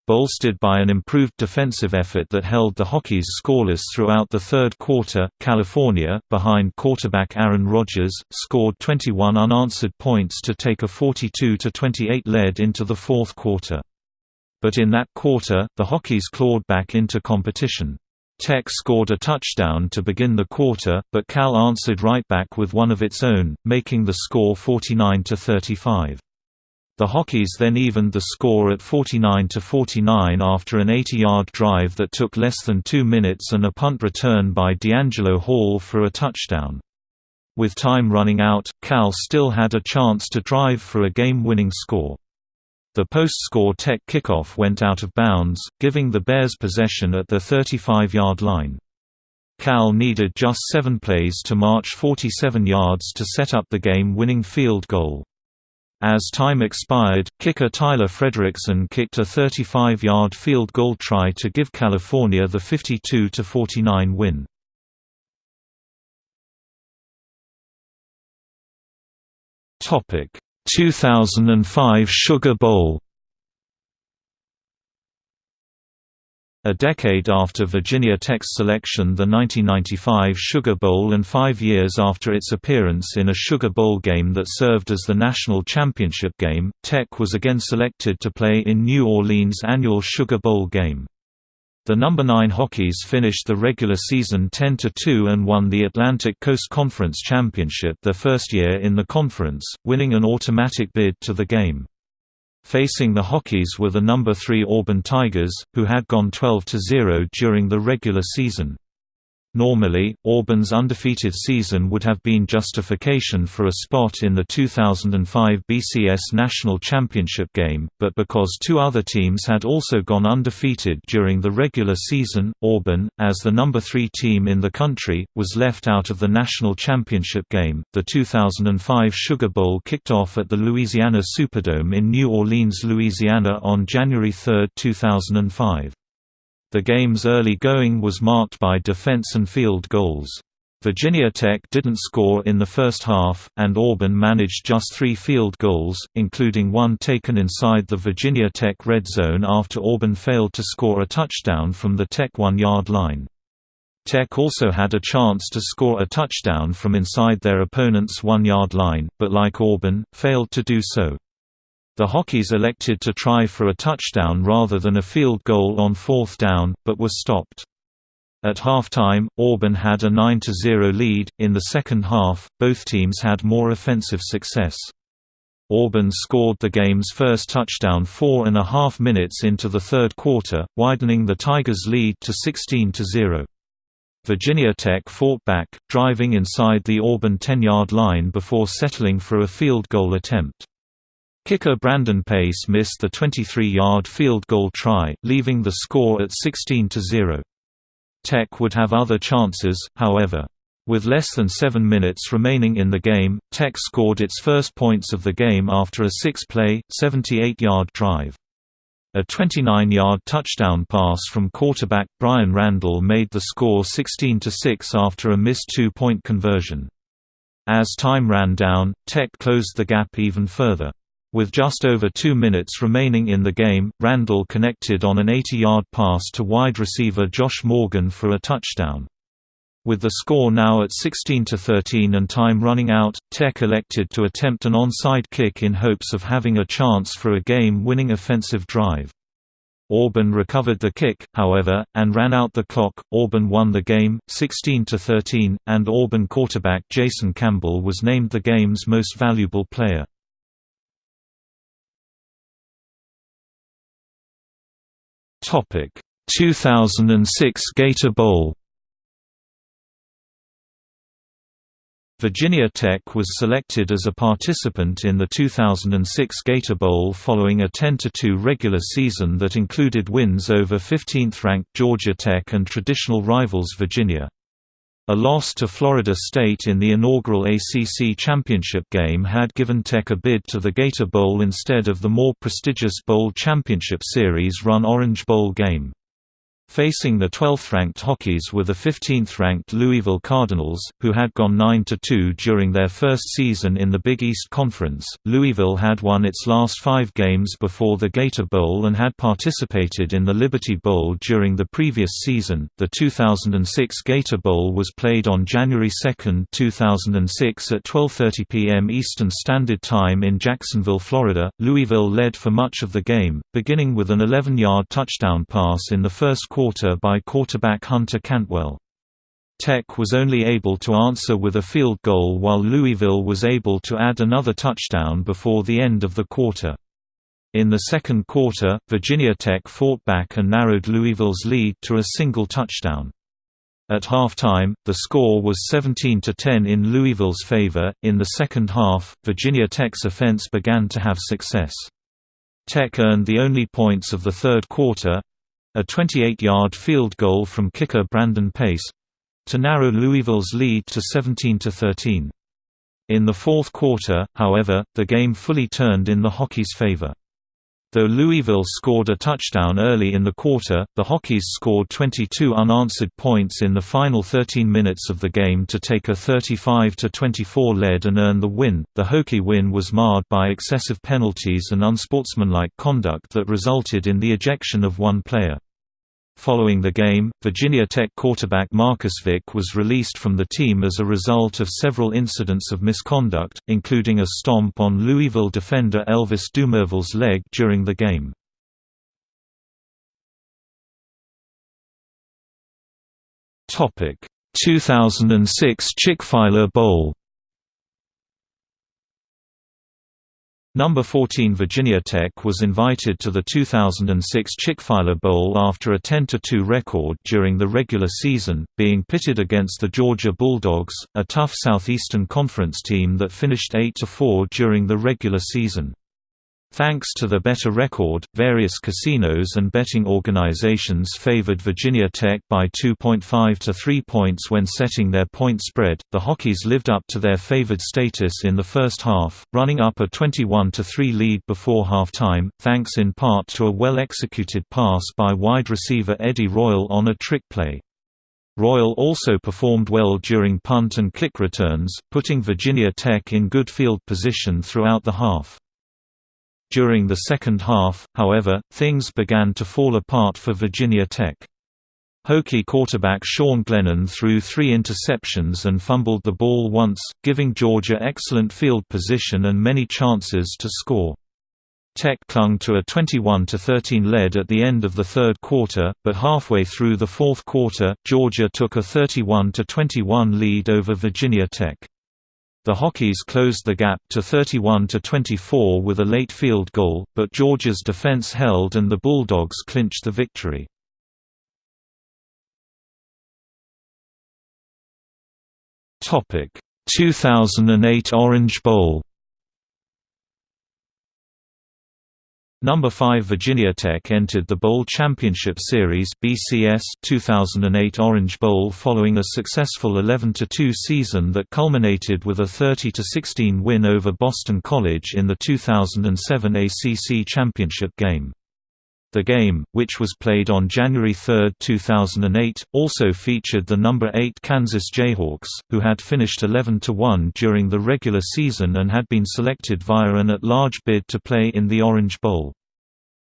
Bolstered by an improved defensive effort that held the Hokies scoreless throughout the third quarter, California, behind quarterback Aaron Rodgers, scored 21 unanswered points to take a 42–28 lead into the fourth quarter. But in that quarter, the Hokies clawed back into competition. Tech scored a touchdown to begin the quarter, but Cal answered right back with one of its own, making the score 49–35. The Hokies then evened the score at 49–49 after an 80-yard drive that took less than two minutes and a punt return by DeAngelo Hall for a touchdown. With time running out, Cal still had a chance to drive for a game-winning score. The post-score Tech kickoff went out of bounds, giving the Bears possession at the 35-yard line. Cal needed just seven plays to march 47 yards to set up the game-winning field goal. As time expired, kicker Tyler Fredrickson kicked a 35-yard field goal try to give California the 52–49 win. Topic 2005 Sugar Bowl A decade after Virginia Tech's selection the 1995 Sugar Bowl and five years after its appearance in a Sugar Bowl game that served as the national championship game, Tech was again selected to play in New Orleans' annual Sugar Bowl game. The number 9 Hokies finished the regular season 10-2 and won the Atlantic Coast Conference Championship their first year in the conference, winning an automatic bid to the game. Facing the Hokies were the number 3 Auburn Tigers, who had gone 12-0 during the regular season. Normally, Auburn's undefeated season would have been justification for a spot in the 2005 BCS National Championship game, but because two other teams had also gone undefeated during the regular season, Auburn, as the number 3 team in the country, was left out of the National Championship game. The 2005 Sugar Bowl kicked off at the Louisiana Superdome in New Orleans, Louisiana on January 3, 2005. The game's early going was marked by defense and field goals. Virginia Tech didn't score in the first half, and Auburn managed just three field goals, including one taken inside the Virginia Tech red zone after Auburn failed to score a touchdown from the Tech one-yard line. Tech also had a chance to score a touchdown from inside their opponent's one-yard line, but like Auburn, failed to do so. The Hokies elected to try for a touchdown rather than a field goal on fourth down, but were stopped. At halftime, Auburn had a 9–0 lead. In the second half, both teams had more offensive success. Auburn scored the game's first touchdown four and a half minutes into the third quarter, widening the Tigers' lead to 16–0. Virginia Tech fought back, driving inside the Auburn 10-yard line before settling for a field goal attempt. Kicker Brandon Pace missed the 23-yard field goal try, leaving the score at 16–0. Tech would have other chances, however. With less than seven minutes remaining in the game, Tech scored its first points of the game after a six-play, 78-yard drive. A 29-yard touchdown pass from quarterback Bryan Randall made the score 16–6 after a missed two-point conversion. As time ran down, Tech closed the gap even further. With just over two minutes remaining in the game, Randall connected on an 80-yard pass to wide receiver Josh Morgan for a touchdown. With the score now at 16–13 and time running out, Tech elected to attempt an onside kick in hopes of having a chance for a game-winning offensive drive. Auburn recovered the kick, however, and ran out the clock. Auburn won the game, 16–13, and Auburn quarterback Jason Campbell was named the game's most valuable player. Topic 2006 Gator Bowl Virginia Tech was selected as a participant in the 2006 Gator Bowl following a 10–2 regular season that included wins over 15th-ranked Georgia Tech and traditional rivals Virginia. A loss to Florida State in the inaugural ACC championship game had given Tech a bid to the Gator Bowl instead of the more prestigious Bowl Championship Series run Orange Bowl game. Facing the 12th-ranked Hokies were the 15th-ranked Louisville Cardinals, who had gone 9–2 during their first season in the Big East Conference. Louisville had won its last five games before the Gator Bowl and had participated in the Liberty Bowl during the previous season. The 2006 Gator Bowl was played on January 2, 2006 at 12:30 p.m. Eastern Standard Time in Jacksonville, Florida. Louisville led for much of the game, beginning with an 11-yard touchdown pass in the first quarter by quarterback Hunter Cantwell. Tech was only able to answer with a field goal while Louisville was able to add another touchdown before the end of the quarter. In the second quarter, Virginia Tech fought back and narrowed Louisville's lead to a single touchdown. At halftime, the score was 17 to 10 in Louisville's favor. In the second half, Virginia Tech's offense began to have success. Tech earned the only points of the third quarter, a 28-yard field goal from kicker Brandon Pace to narrow Louisville's lead to 17–13. In the fourth quarter, however, the game fully turned in the Hokies' favor. Though Louisville scored a touchdown early in the quarter, the Hokies scored 22 unanswered points in the final 13 minutes of the game to take a 35–24 lead and earn the win. The Hokie win was marred by excessive penalties and unsportsmanlike conduct that resulted in the ejection of one player. Following the game, Virginia Tech quarterback Marcus Vick was released from the team as a result of several incidents of misconduct, including a stomp on Louisville defender Elvis Dumervil's leg during the game. Topic: 2006 Chick-fil-A Bowl Number 14 Virginia Tech was invited to the 2006 Chick-fil-A Bowl after a 10–2 record during the regular season, being pitted against the Georgia Bulldogs, a tough Southeastern Conference team that finished 8–4 during the regular season. Thanks to the better record, various casinos and betting organizations favored Virginia Tech by 2.5 to 3 points when setting their point spread. The Hokies lived up to their favored status in the first half, running up a 21 to 3 lead before halftime, thanks in part to a well-executed pass by wide receiver Eddie Royal on a trick play. Royal also performed well during punt and kick returns, putting Virginia Tech in good field position throughout the half. During the second half, however, things began to fall apart for Virginia Tech. Hokie quarterback Sean Glennon threw three interceptions and fumbled the ball once, giving Georgia excellent field position and many chances to score. Tech clung to a 21–13 lead at the end of the third quarter, but halfway through the fourth quarter, Georgia took a 31–21 lead over Virginia Tech. The Hokies closed the gap to 31–24 with a late field goal, but Georgia's defense held and the Bulldogs clinched the victory. Topic: 2008 Orange Bowl Number 5 Virginia Tech entered the Bowl Championship Series (BCS) 2008 Orange Bowl following a successful 11-2 season that culminated with a 30-16 win over Boston College in the 2007 ACC Championship game. The game, which was played on January 3, 2008, also featured the number 8 Kansas Jayhawks, who had finished 11-1 during the regular season and had been selected via an at-large bid to play in the Orange Bowl.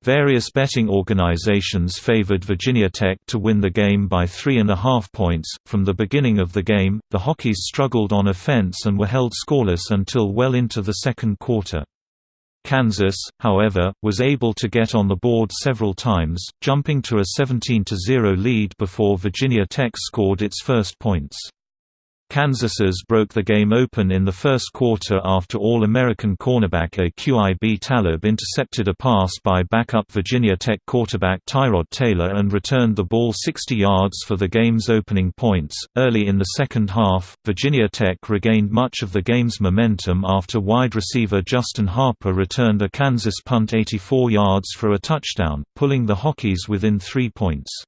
Various betting organizations favored Virginia Tech to win the game by three and a half points. From the beginning of the game, the Hokies struggled on offense and were held scoreless until well into the second quarter. Kansas, however, was able to get on the board several times, jumping to a 17–0 lead before Virginia Tech scored its first points. Kansas's broke the game open in the first quarter after All-American cornerback Aqib Talib intercepted a pass by backup Virginia Tech quarterback Tyrod Taylor and returned the ball 60 yards for the game's opening points. Early in the second half, Virginia Tech regained much of the game's momentum after wide receiver Justin Harper returned a Kansas punt 84 yards for a touchdown, pulling the Hokies within three points.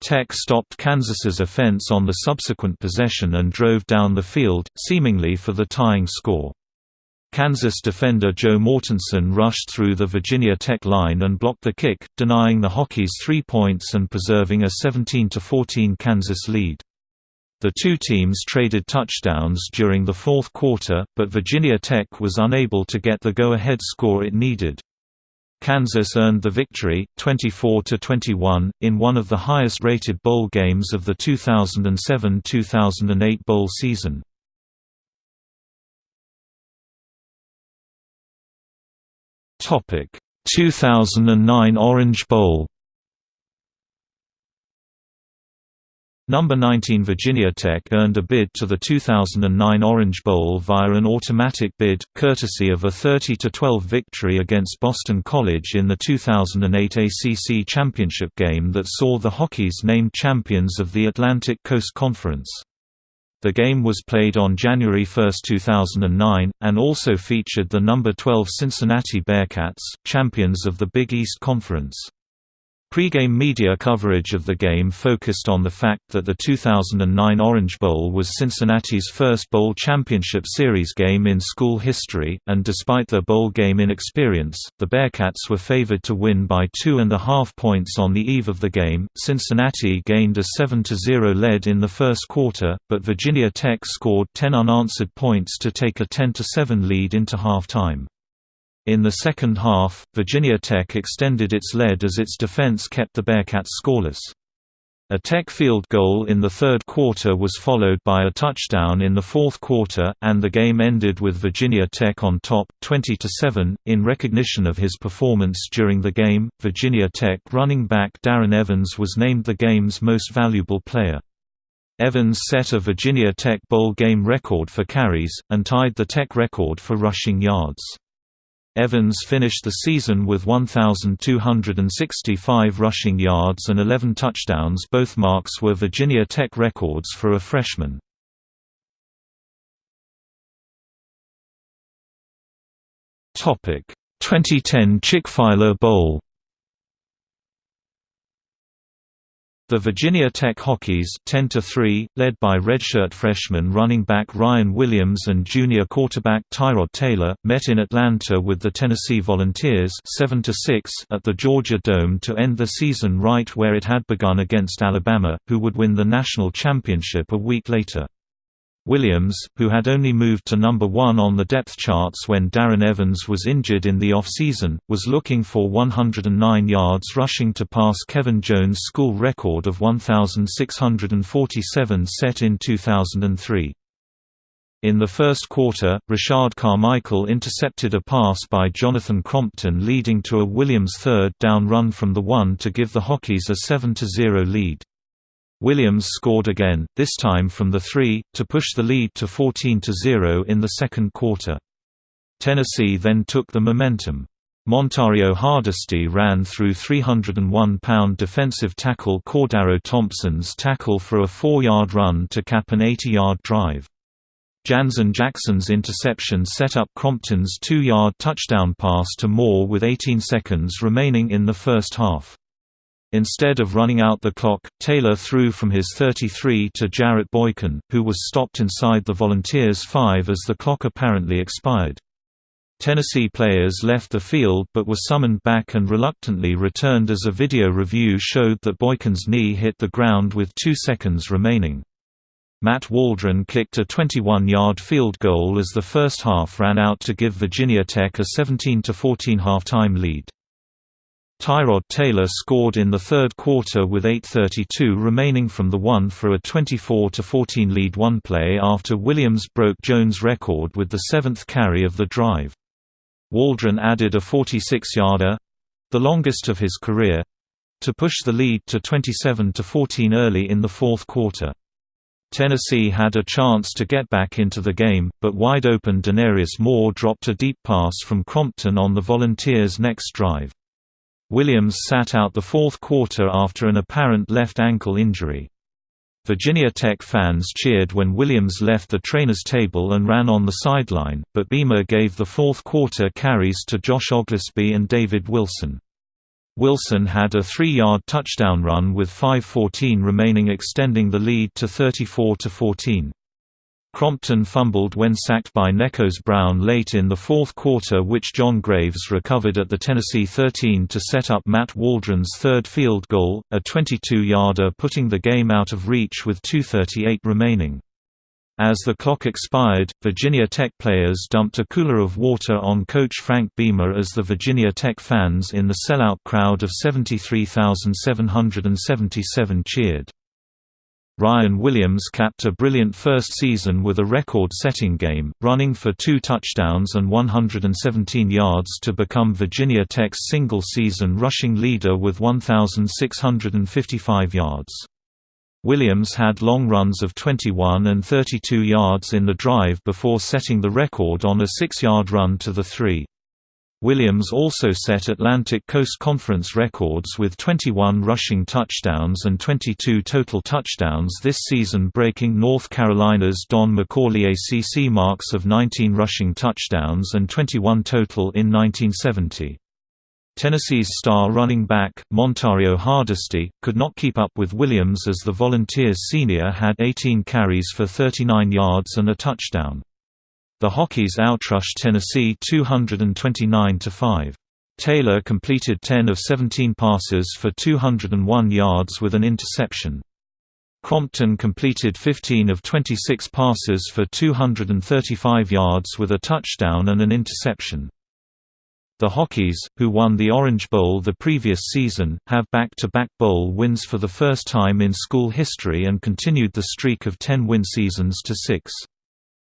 Tech stopped Kansas's offense on the subsequent possession and drove down the field, seemingly for the tying score. Kansas defender Joe Mortensen rushed through the Virginia Tech line and blocked the kick, denying the Hokies three points and preserving a 17–14 Kansas lead. The two teams traded touchdowns during the fourth quarter, but Virginia Tech was unable to get the go-ahead score it needed. Kansas earned the victory, 24–21, in one of the highest-rated bowl games of the 2007–2008 bowl season. Topic: 2009 Orange Bowl Number 19 Virginia Tech earned a bid to the 2009 Orange Bowl via an automatic bid, courtesy of a 30–12 victory against Boston College in the 2008 ACC championship game that saw the Hokies named champions of the Atlantic Coast Conference. The game was played on January 1, 2009, and also featured the number 12 Cincinnati Bearcats, champions of the Big East Conference. Pre-game media coverage of the game focused on the fact that the 2009 Orange Bowl was Cincinnati's first bowl championship series game in school history, and despite their bowl game inexperience, the Bearcats were favored to win by two and a half points on the eve of the game. Cincinnati gained a 7-0 lead in the first quarter, but Virginia Tech scored 10 unanswered points to take a 10-7 lead into halftime. In the second half, Virginia Tech extended its lead as its defense kept the Bearcats scoreless. A Tech field goal in the third quarter was followed by a touchdown in the fourth quarter, and the game ended with Virginia Tech on top, 20–7. In recognition of his performance during the game, Virginia Tech running back Darren Evans was named the game's most valuable player. Evans set a Virginia Tech bowl game record for carries, and tied the Tech record for rushing yards. Evans finished the season with 1,265 rushing yards and 11 touchdowns both marks were Virginia Tech records for a freshman. Topic 2010 Chick-fil-A Bowl The Virginia Tech Hokies 10 3, led by redshirt freshman running back Ryan Williams and junior quarterback Tyrod Taylor, met in Atlanta with the Tennessee Volunteers 7 6 at the Georgia Dome to end the season right where it had begun against Alabama, who would win the national championship a week later. Williams, who had only moved to number one on the depth charts when Darren Evans was injured in the off-season, was looking for 109 yards rushing to pass Kevin Jones' school record of 1,647 set in 2003. In the first quarter, Rashad Carmichael intercepted a pass by Jonathan Crompton leading to a Williams third down run from the one to give the Hokies a 7–0 lead. Williams scored again, this time from the three, to push the lead to 14–0 in the second quarter. Tennessee then took the momentum. Montario Hardesty ran through 301-pound defensive tackle Cordarrelle Thompson's tackle for a four-yard run to cap an 80-yard drive. Janzen Jackson's interception set up Crompton's two-yard touchdown pass to Moore with 18 seconds remaining in the first half. Instead of running out the clock, Taylor threw from his 33 to Jarrett Boykin, who was stopped inside the Volunteers' 5 as the clock apparently expired. Tennessee players left the field but were summoned back and reluctantly returned as a video review showed that Boykin's knee hit the ground with two seconds remaining. Matt Waldron kicked a 21-yard field goal as the first half ran out to give Virginia Tech a 17–14 halftime lead. Tyrod Taylor scored in the third quarter with 8.32 remaining from the one for a 24–14 lead one play after Williams broke Jones' record with the seventh carry of the drive. Waldron added a 46-yarder—the longest of his career—to push the lead to 27–14 early in the fourth quarter. Tennessee had a chance to get back into the game, but wide-open Denarius Moore dropped a deep pass from Crompton on the Volunteers' next drive. Williams sat out the fourth quarter after an apparent left ankle injury. Virginia Tech fans cheered when Williams left the trainer's table and ran on the sideline, but Beamer gave the fourth quarter carries to Josh Oglesby and David Wilson. Wilson had a three-yard touchdown run with 5.14 remaining extending the lead to 34–14. Crompton fumbled when sacked by Nekos Brown late in the fourth quarter which John Graves recovered at the Tennessee 13 to set up Matt Waldron's third field goal, a 22-yarder putting the game out of reach with 2.38 remaining. As the clock expired, Virginia Tech players dumped a cooler of water on coach Frank Beamer as the Virginia Tech fans in the sellout crowd of 73,777 cheered. Ryan Williams capped a brilliant first season with a record-setting game, running for two touchdowns and 117 yards to become Virginia Tech's single-season rushing leader with 1,655 yards. Williams had long runs of 21 and 32 yards in the drive before setting the record on a six-yard run to the three. Williams also set Atlantic Coast Conference records with 21 rushing touchdowns and 22 total touchdowns this season breaking North Carolina's Don McCauley ACC marks of 19 rushing touchdowns and 21 total in 1970. Tennessee's star running back, Montario Hardesty, could not keep up with Williams as the Volunteers senior had 18 carries for 39 yards and a touchdown. The Hokies outrushed Tennessee 229–5. Taylor completed 10 of 17 passes for 201 yards with an interception. Crompton completed 15 of 26 passes for 235 yards with a touchdown and an interception. The Hokies, who won the Orange Bowl the previous season, have back-to-back -back bowl wins for the first time in school history and continued the streak of 10 win seasons to six.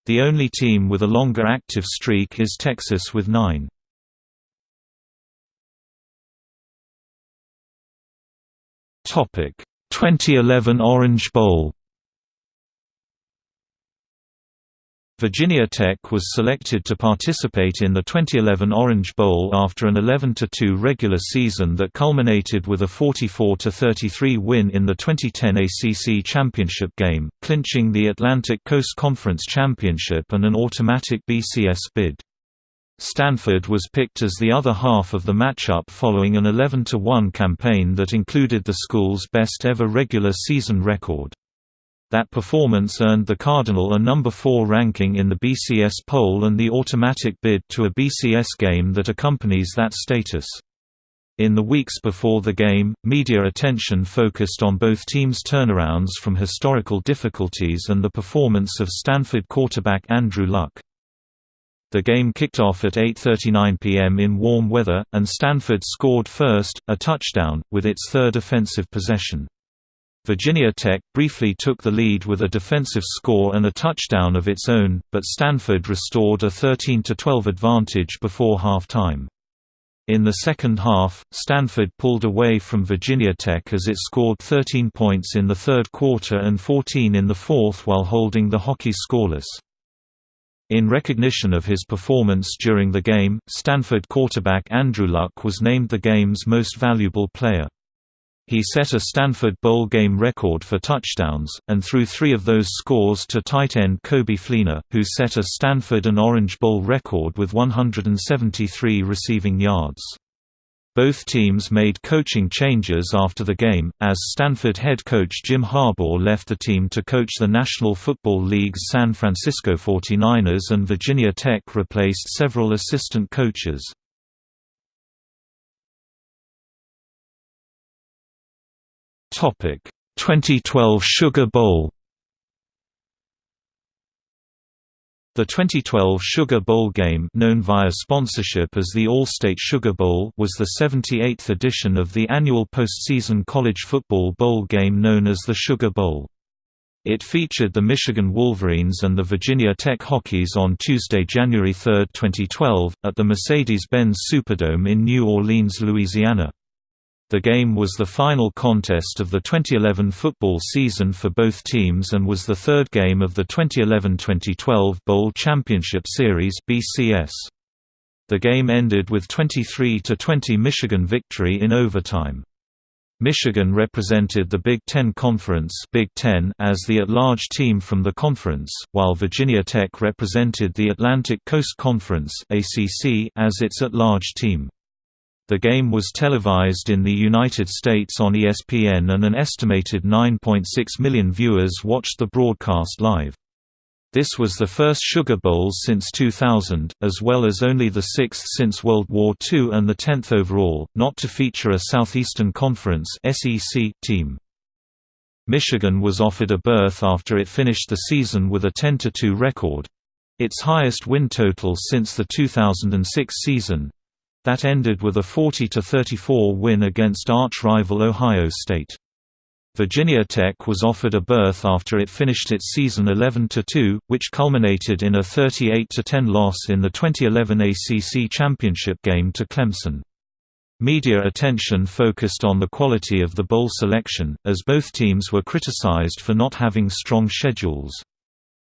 The only team with a longer active streak is Texas with nine. Topic: 2011 Orange Bowl. Virginia Tech was selected to participate in the 2011 Orange Bowl after an 11–2 regular season that culminated with a 44–33 win in the 2010 ACC championship game, clinching the Atlantic Coast Conference Championship and an automatic BCS bid. Stanford was picked as the other half of the matchup following an 11–1 campaign that included the school's best ever regular season record. That performance earned the Cardinal a number 4 ranking in the BCS poll and the automatic bid to a BCS game that accompanies that status. In the weeks before the game, media attention focused on both teams' turnarounds from historical difficulties and the performance of Stanford quarterback Andrew Luck. The game kicked off at 8.39 p.m. in warm weather, and Stanford scored first, a touchdown, with its third offensive possession. Virginia Tech briefly took the lead with a defensive score and a touchdown of its own, but Stanford restored a 13–12 advantage before halftime. In the second half, Stanford pulled away from Virginia Tech as it scored 13 points in the third quarter and 14 in the fourth while holding the Hokie scoreless. In recognition of his performance during the game, Stanford quarterback Andrew Luck was named the game's most valuable player. He set a Stanford Bowl game record for touchdowns, and threw three of those scores to tight end Coby Fleener, who set a Stanford and Orange Bowl record with 173 receiving yards. Both teams made coaching changes after the game, as Stanford head coach Jim Harbaugh left the team to coach the National Football League's San Francisco 49ers and Virginia Tech replaced several assistant coaches. 2012 Sugar Bowl The 2012 Sugar Bowl game known via sponsorship as the Allstate Sugar Bowl was the 78th edition of the annual postseason college football bowl game known as the Sugar Bowl. It featured the Michigan Wolverines and the Virginia Tech Hokies on Tuesday, January 3, 2012, at the Mercedes-Benz Superdome in New Orleans, Louisiana. The game was the final contest of the 2011 football season for both teams and was the third game of the 2011-2012 Bowl Championship Series (BCS). The game ended with 23–20 Michigan victory in overtime. Michigan represented the Big Ten Conference Big Ten as the at-large team from the conference, while Virginia Tech represented the Atlantic Coast Conference ACC as its at-large team. The game was televised in the United States on ESPN and an estimated 9.6 million viewers watched the broadcast live. This was the first Sugar Bowl since 2000, as well as only the sixth since World War II and the tenth overall, not to feature a Southeastern Conference team. Michigan was offered a berth after it finished the season with a 10–2 record—its highest win total since the 2006 season, that ended with a 40–34 win against arch-rival Ohio State. Virginia Tech was offered a berth after it finished its season 11–2, which culminated in a 38–10 loss in the 2011 ACC championship game to Clemson. Media attention focused on the quality of the bowl selection, as both teams were criticized for not having strong schedules.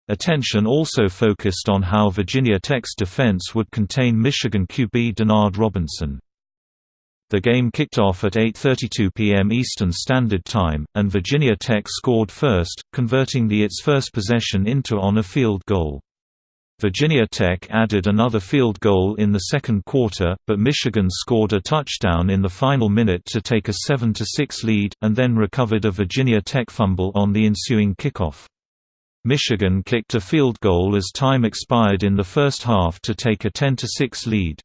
Attention also focused on how Virginia Tech's defense would contain Michigan QB Denard Robinson. The game kicked off at 8.32 p.m. Eastern Standard Time, and Virginia Tech scored first, converting the its first possession into on a field goal. Virginia Tech added another field goal in the second quarter, but Michigan scored a touchdown in the final minute to take a 7–6 lead, and then recovered a Virginia Tech fumble on the ensuing kickoff. Michigan kicked a field goal as time expired in the first half to take a 10–6 lead.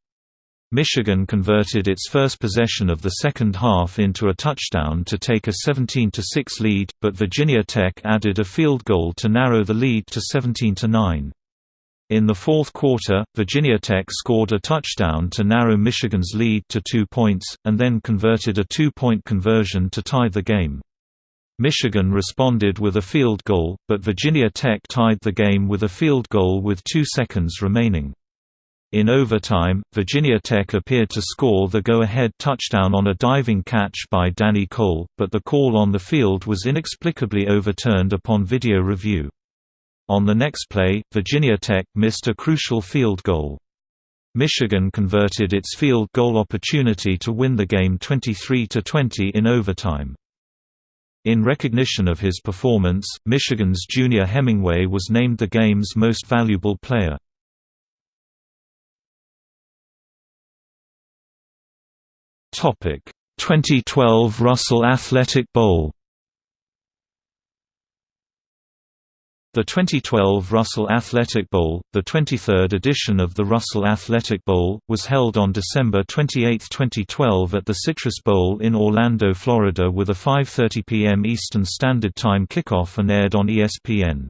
Michigan converted its first possession of the second half into a touchdown to take a 17–6 lead, but Virginia Tech added a field goal to narrow the lead to 17–9. In the fourth quarter, Virginia Tech scored a touchdown to narrow Michigan's lead to two points, and then converted a two-point conversion to tie the game. Michigan responded with a field goal, but Virginia Tech tied the game with a field goal with two seconds remaining. In overtime, Virginia Tech appeared to score the go-ahead touchdown on a diving catch by Danny Coale, but the call on the field was inexplicably overturned upon video review. On the next play, Virginia Tech missed a crucial field goal. Michigan converted its field goal opportunity to win the game 23–20 in overtime. In recognition of his performance, Michigan's Junior Hemingway was named the game's most valuable player. Topic: 2012 Russell Athletic Bowl. The 2012 Russell Athletic Bowl, the 23rd edition of the Russell Athletic Bowl, was held on December 28, 2012 at the Citrus Bowl in Orlando, Florida with a 5.30 p.m. Eastern Standard Time kickoff and aired on ESPN.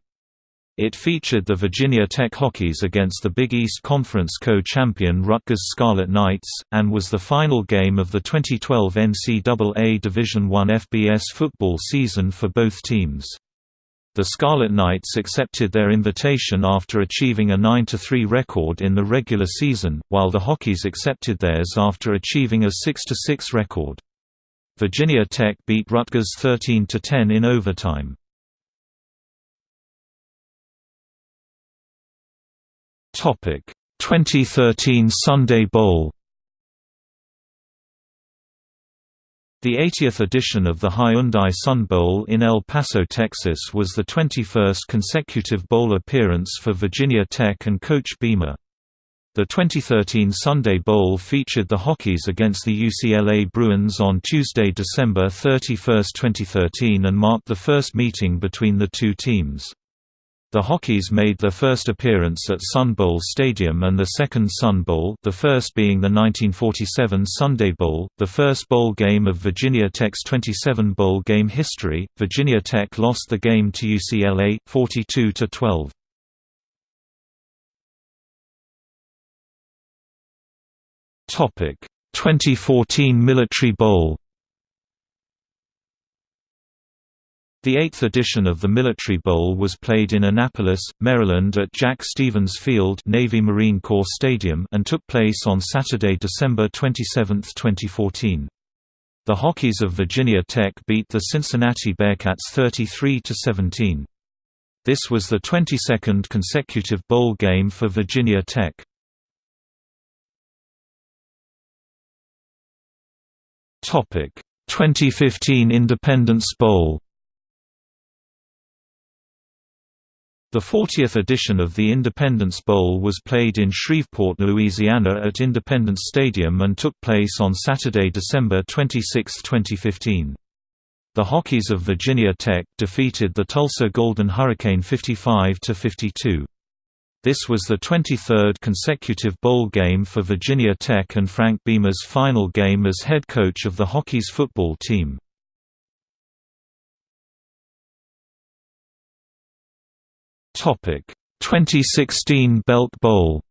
It featured the Virginia Tech Hokies against the Big East Conference co-champion Rutgers Scarlet Knights, and was the final game of the 2012 NCAA Division I FBS football season for both teams. The Scarlet Knights accepted their invitation after achieving a 9–3 record in the regular season, while the Hokies accepted theirs after achieving a 6–6 record. Virginia Tech beat Rutgers 13–10 in overtime. Topic 2013 Sun Bowl The 80th edition of the Hyundai Sun Bowl in El Paso, Texas was the 21st consecutive bowl appearance for Virginia Tech and Coach Beamer. The 2013 Sun Bowl featured the Hokies against the UCLA Bruins on Tuesday, December 31, 2013 and marked the first meeting between the two teams. The Hokies made their first appearance at Sun Bowl Stadium and the second Sun Bowl the first being the 1947 Sun Bowl, the first bowl game of Virginia Tech's 27 bowl game history. Virginia Tech lost the game to UCLA, 42–12. Topic: 2014 Military Bowl The eighth edition of the Military Bowl was played in Annapolis, Maryland at Jack Stephens Field Navy Marine Corps Stadium and took place on Saturday, December 27, 2014. The Hokies of Virginia Tech beat the Cincinnati Bearcats 33–17. This was the 22nd consecutive bowl game for Virginia Tech. Topic: 2015 Independence Bowl The 40th edition of the Independence Bowl was played in Shreveport, Louisiana at Independence Stadium and took place on Saturday, December 26, 2015. The Hokies of Virginia Tech defeated the Tulsa Golden Hurricane 55–52. This was the 23rd consecutive bowl game for Virginia Tech and Frank Beamer's final game as head coach of the Hokies football team. Topic 2016 Belk Bowl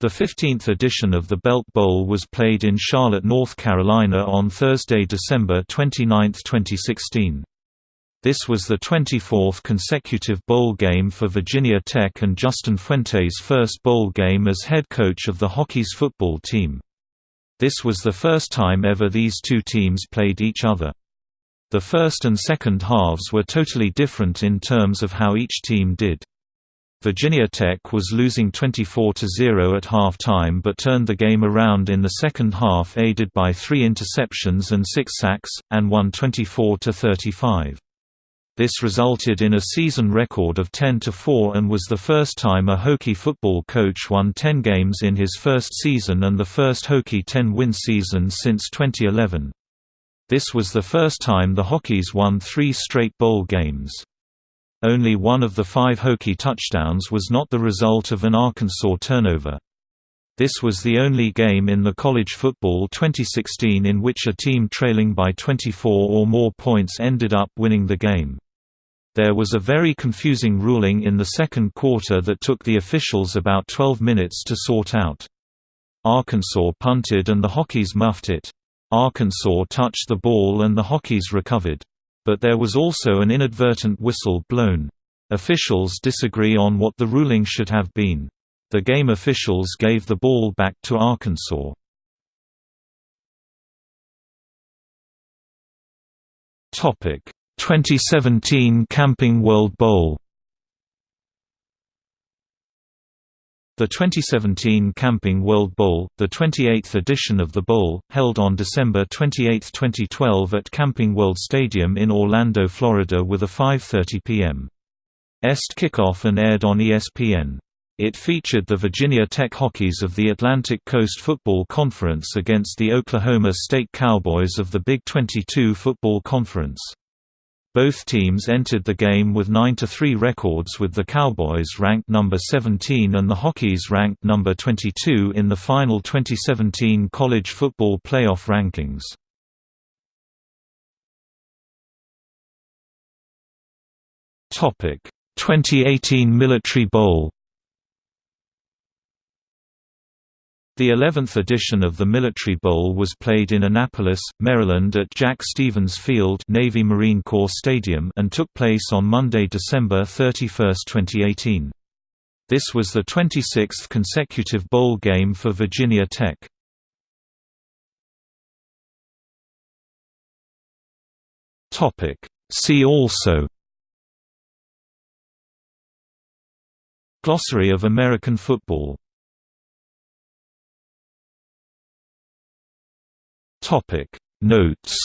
The 15th edition of the Belk Bowl was played in Charlotte, North Carolina on Thursday, December 29, 2016. This was the 24th consecutive bowl game for Virginia Tech and Justin Fuente's first bowl game as head coach of the Hokies football team. This was the first time ever these two teams played each other. The first and second halves were totally different in terms of how each team did. Virginia Tech was losing 24–0 at half-time but turned the game around in the second half aided by three interceptions and six sacks, and won 24–35. This resulted in a season record of 10–4 and was the first time a Hokie football coach won 10 games in his first season and the first Hokie 10-win season since 2011. This was the first time the Hokies won three straight bowl games. Only one of the five Hokie touchdowns was not the result of an Arkansas turnover. This was the only game in the college football 2016 in which a team trailing by 24 or more points ended up winning the game. There was a very confusing ruling in the second quarter that took the officials about 12 minutes to sort out. Arkansas punted and the Hokies muffed it. Arkansas touched the ball and the Hokies recovered. But there was also an inadvertent whistle blown. Officials disagree on what the ruling should have been. The game officials gave the ball back to Arkansas. Topic 2017 Camping World Bowl The 2017 Camping World Bowl, the 28th edition of the bowl, held on December 28, 2012 at Camping World Stadium in Orlando, Florida with a 5.30 p.m. Est kickoff and aired on ESPN. It featured the Virginia Tech Hokies of the Atlantic Coast Football Conference against the Oklahoma State Cowboys of the Big 22 Football Conference. Both teams entered the game with 9–3 records with the Cowboys ranked number 17 and the Hokies ranked number 22 in the final 2017 college football playoff rankings. Topic: 2018 Military Bowl The 11th edition of the Military Bowl was played in Annapolis, Maryland at Jack Stephens Field Navy Marine Corps Stadium and took place on Monday, December 31, 2018. This was the 26th consecutive bowl game for Virginia Tech. See also Glossary of American football Topic. Notes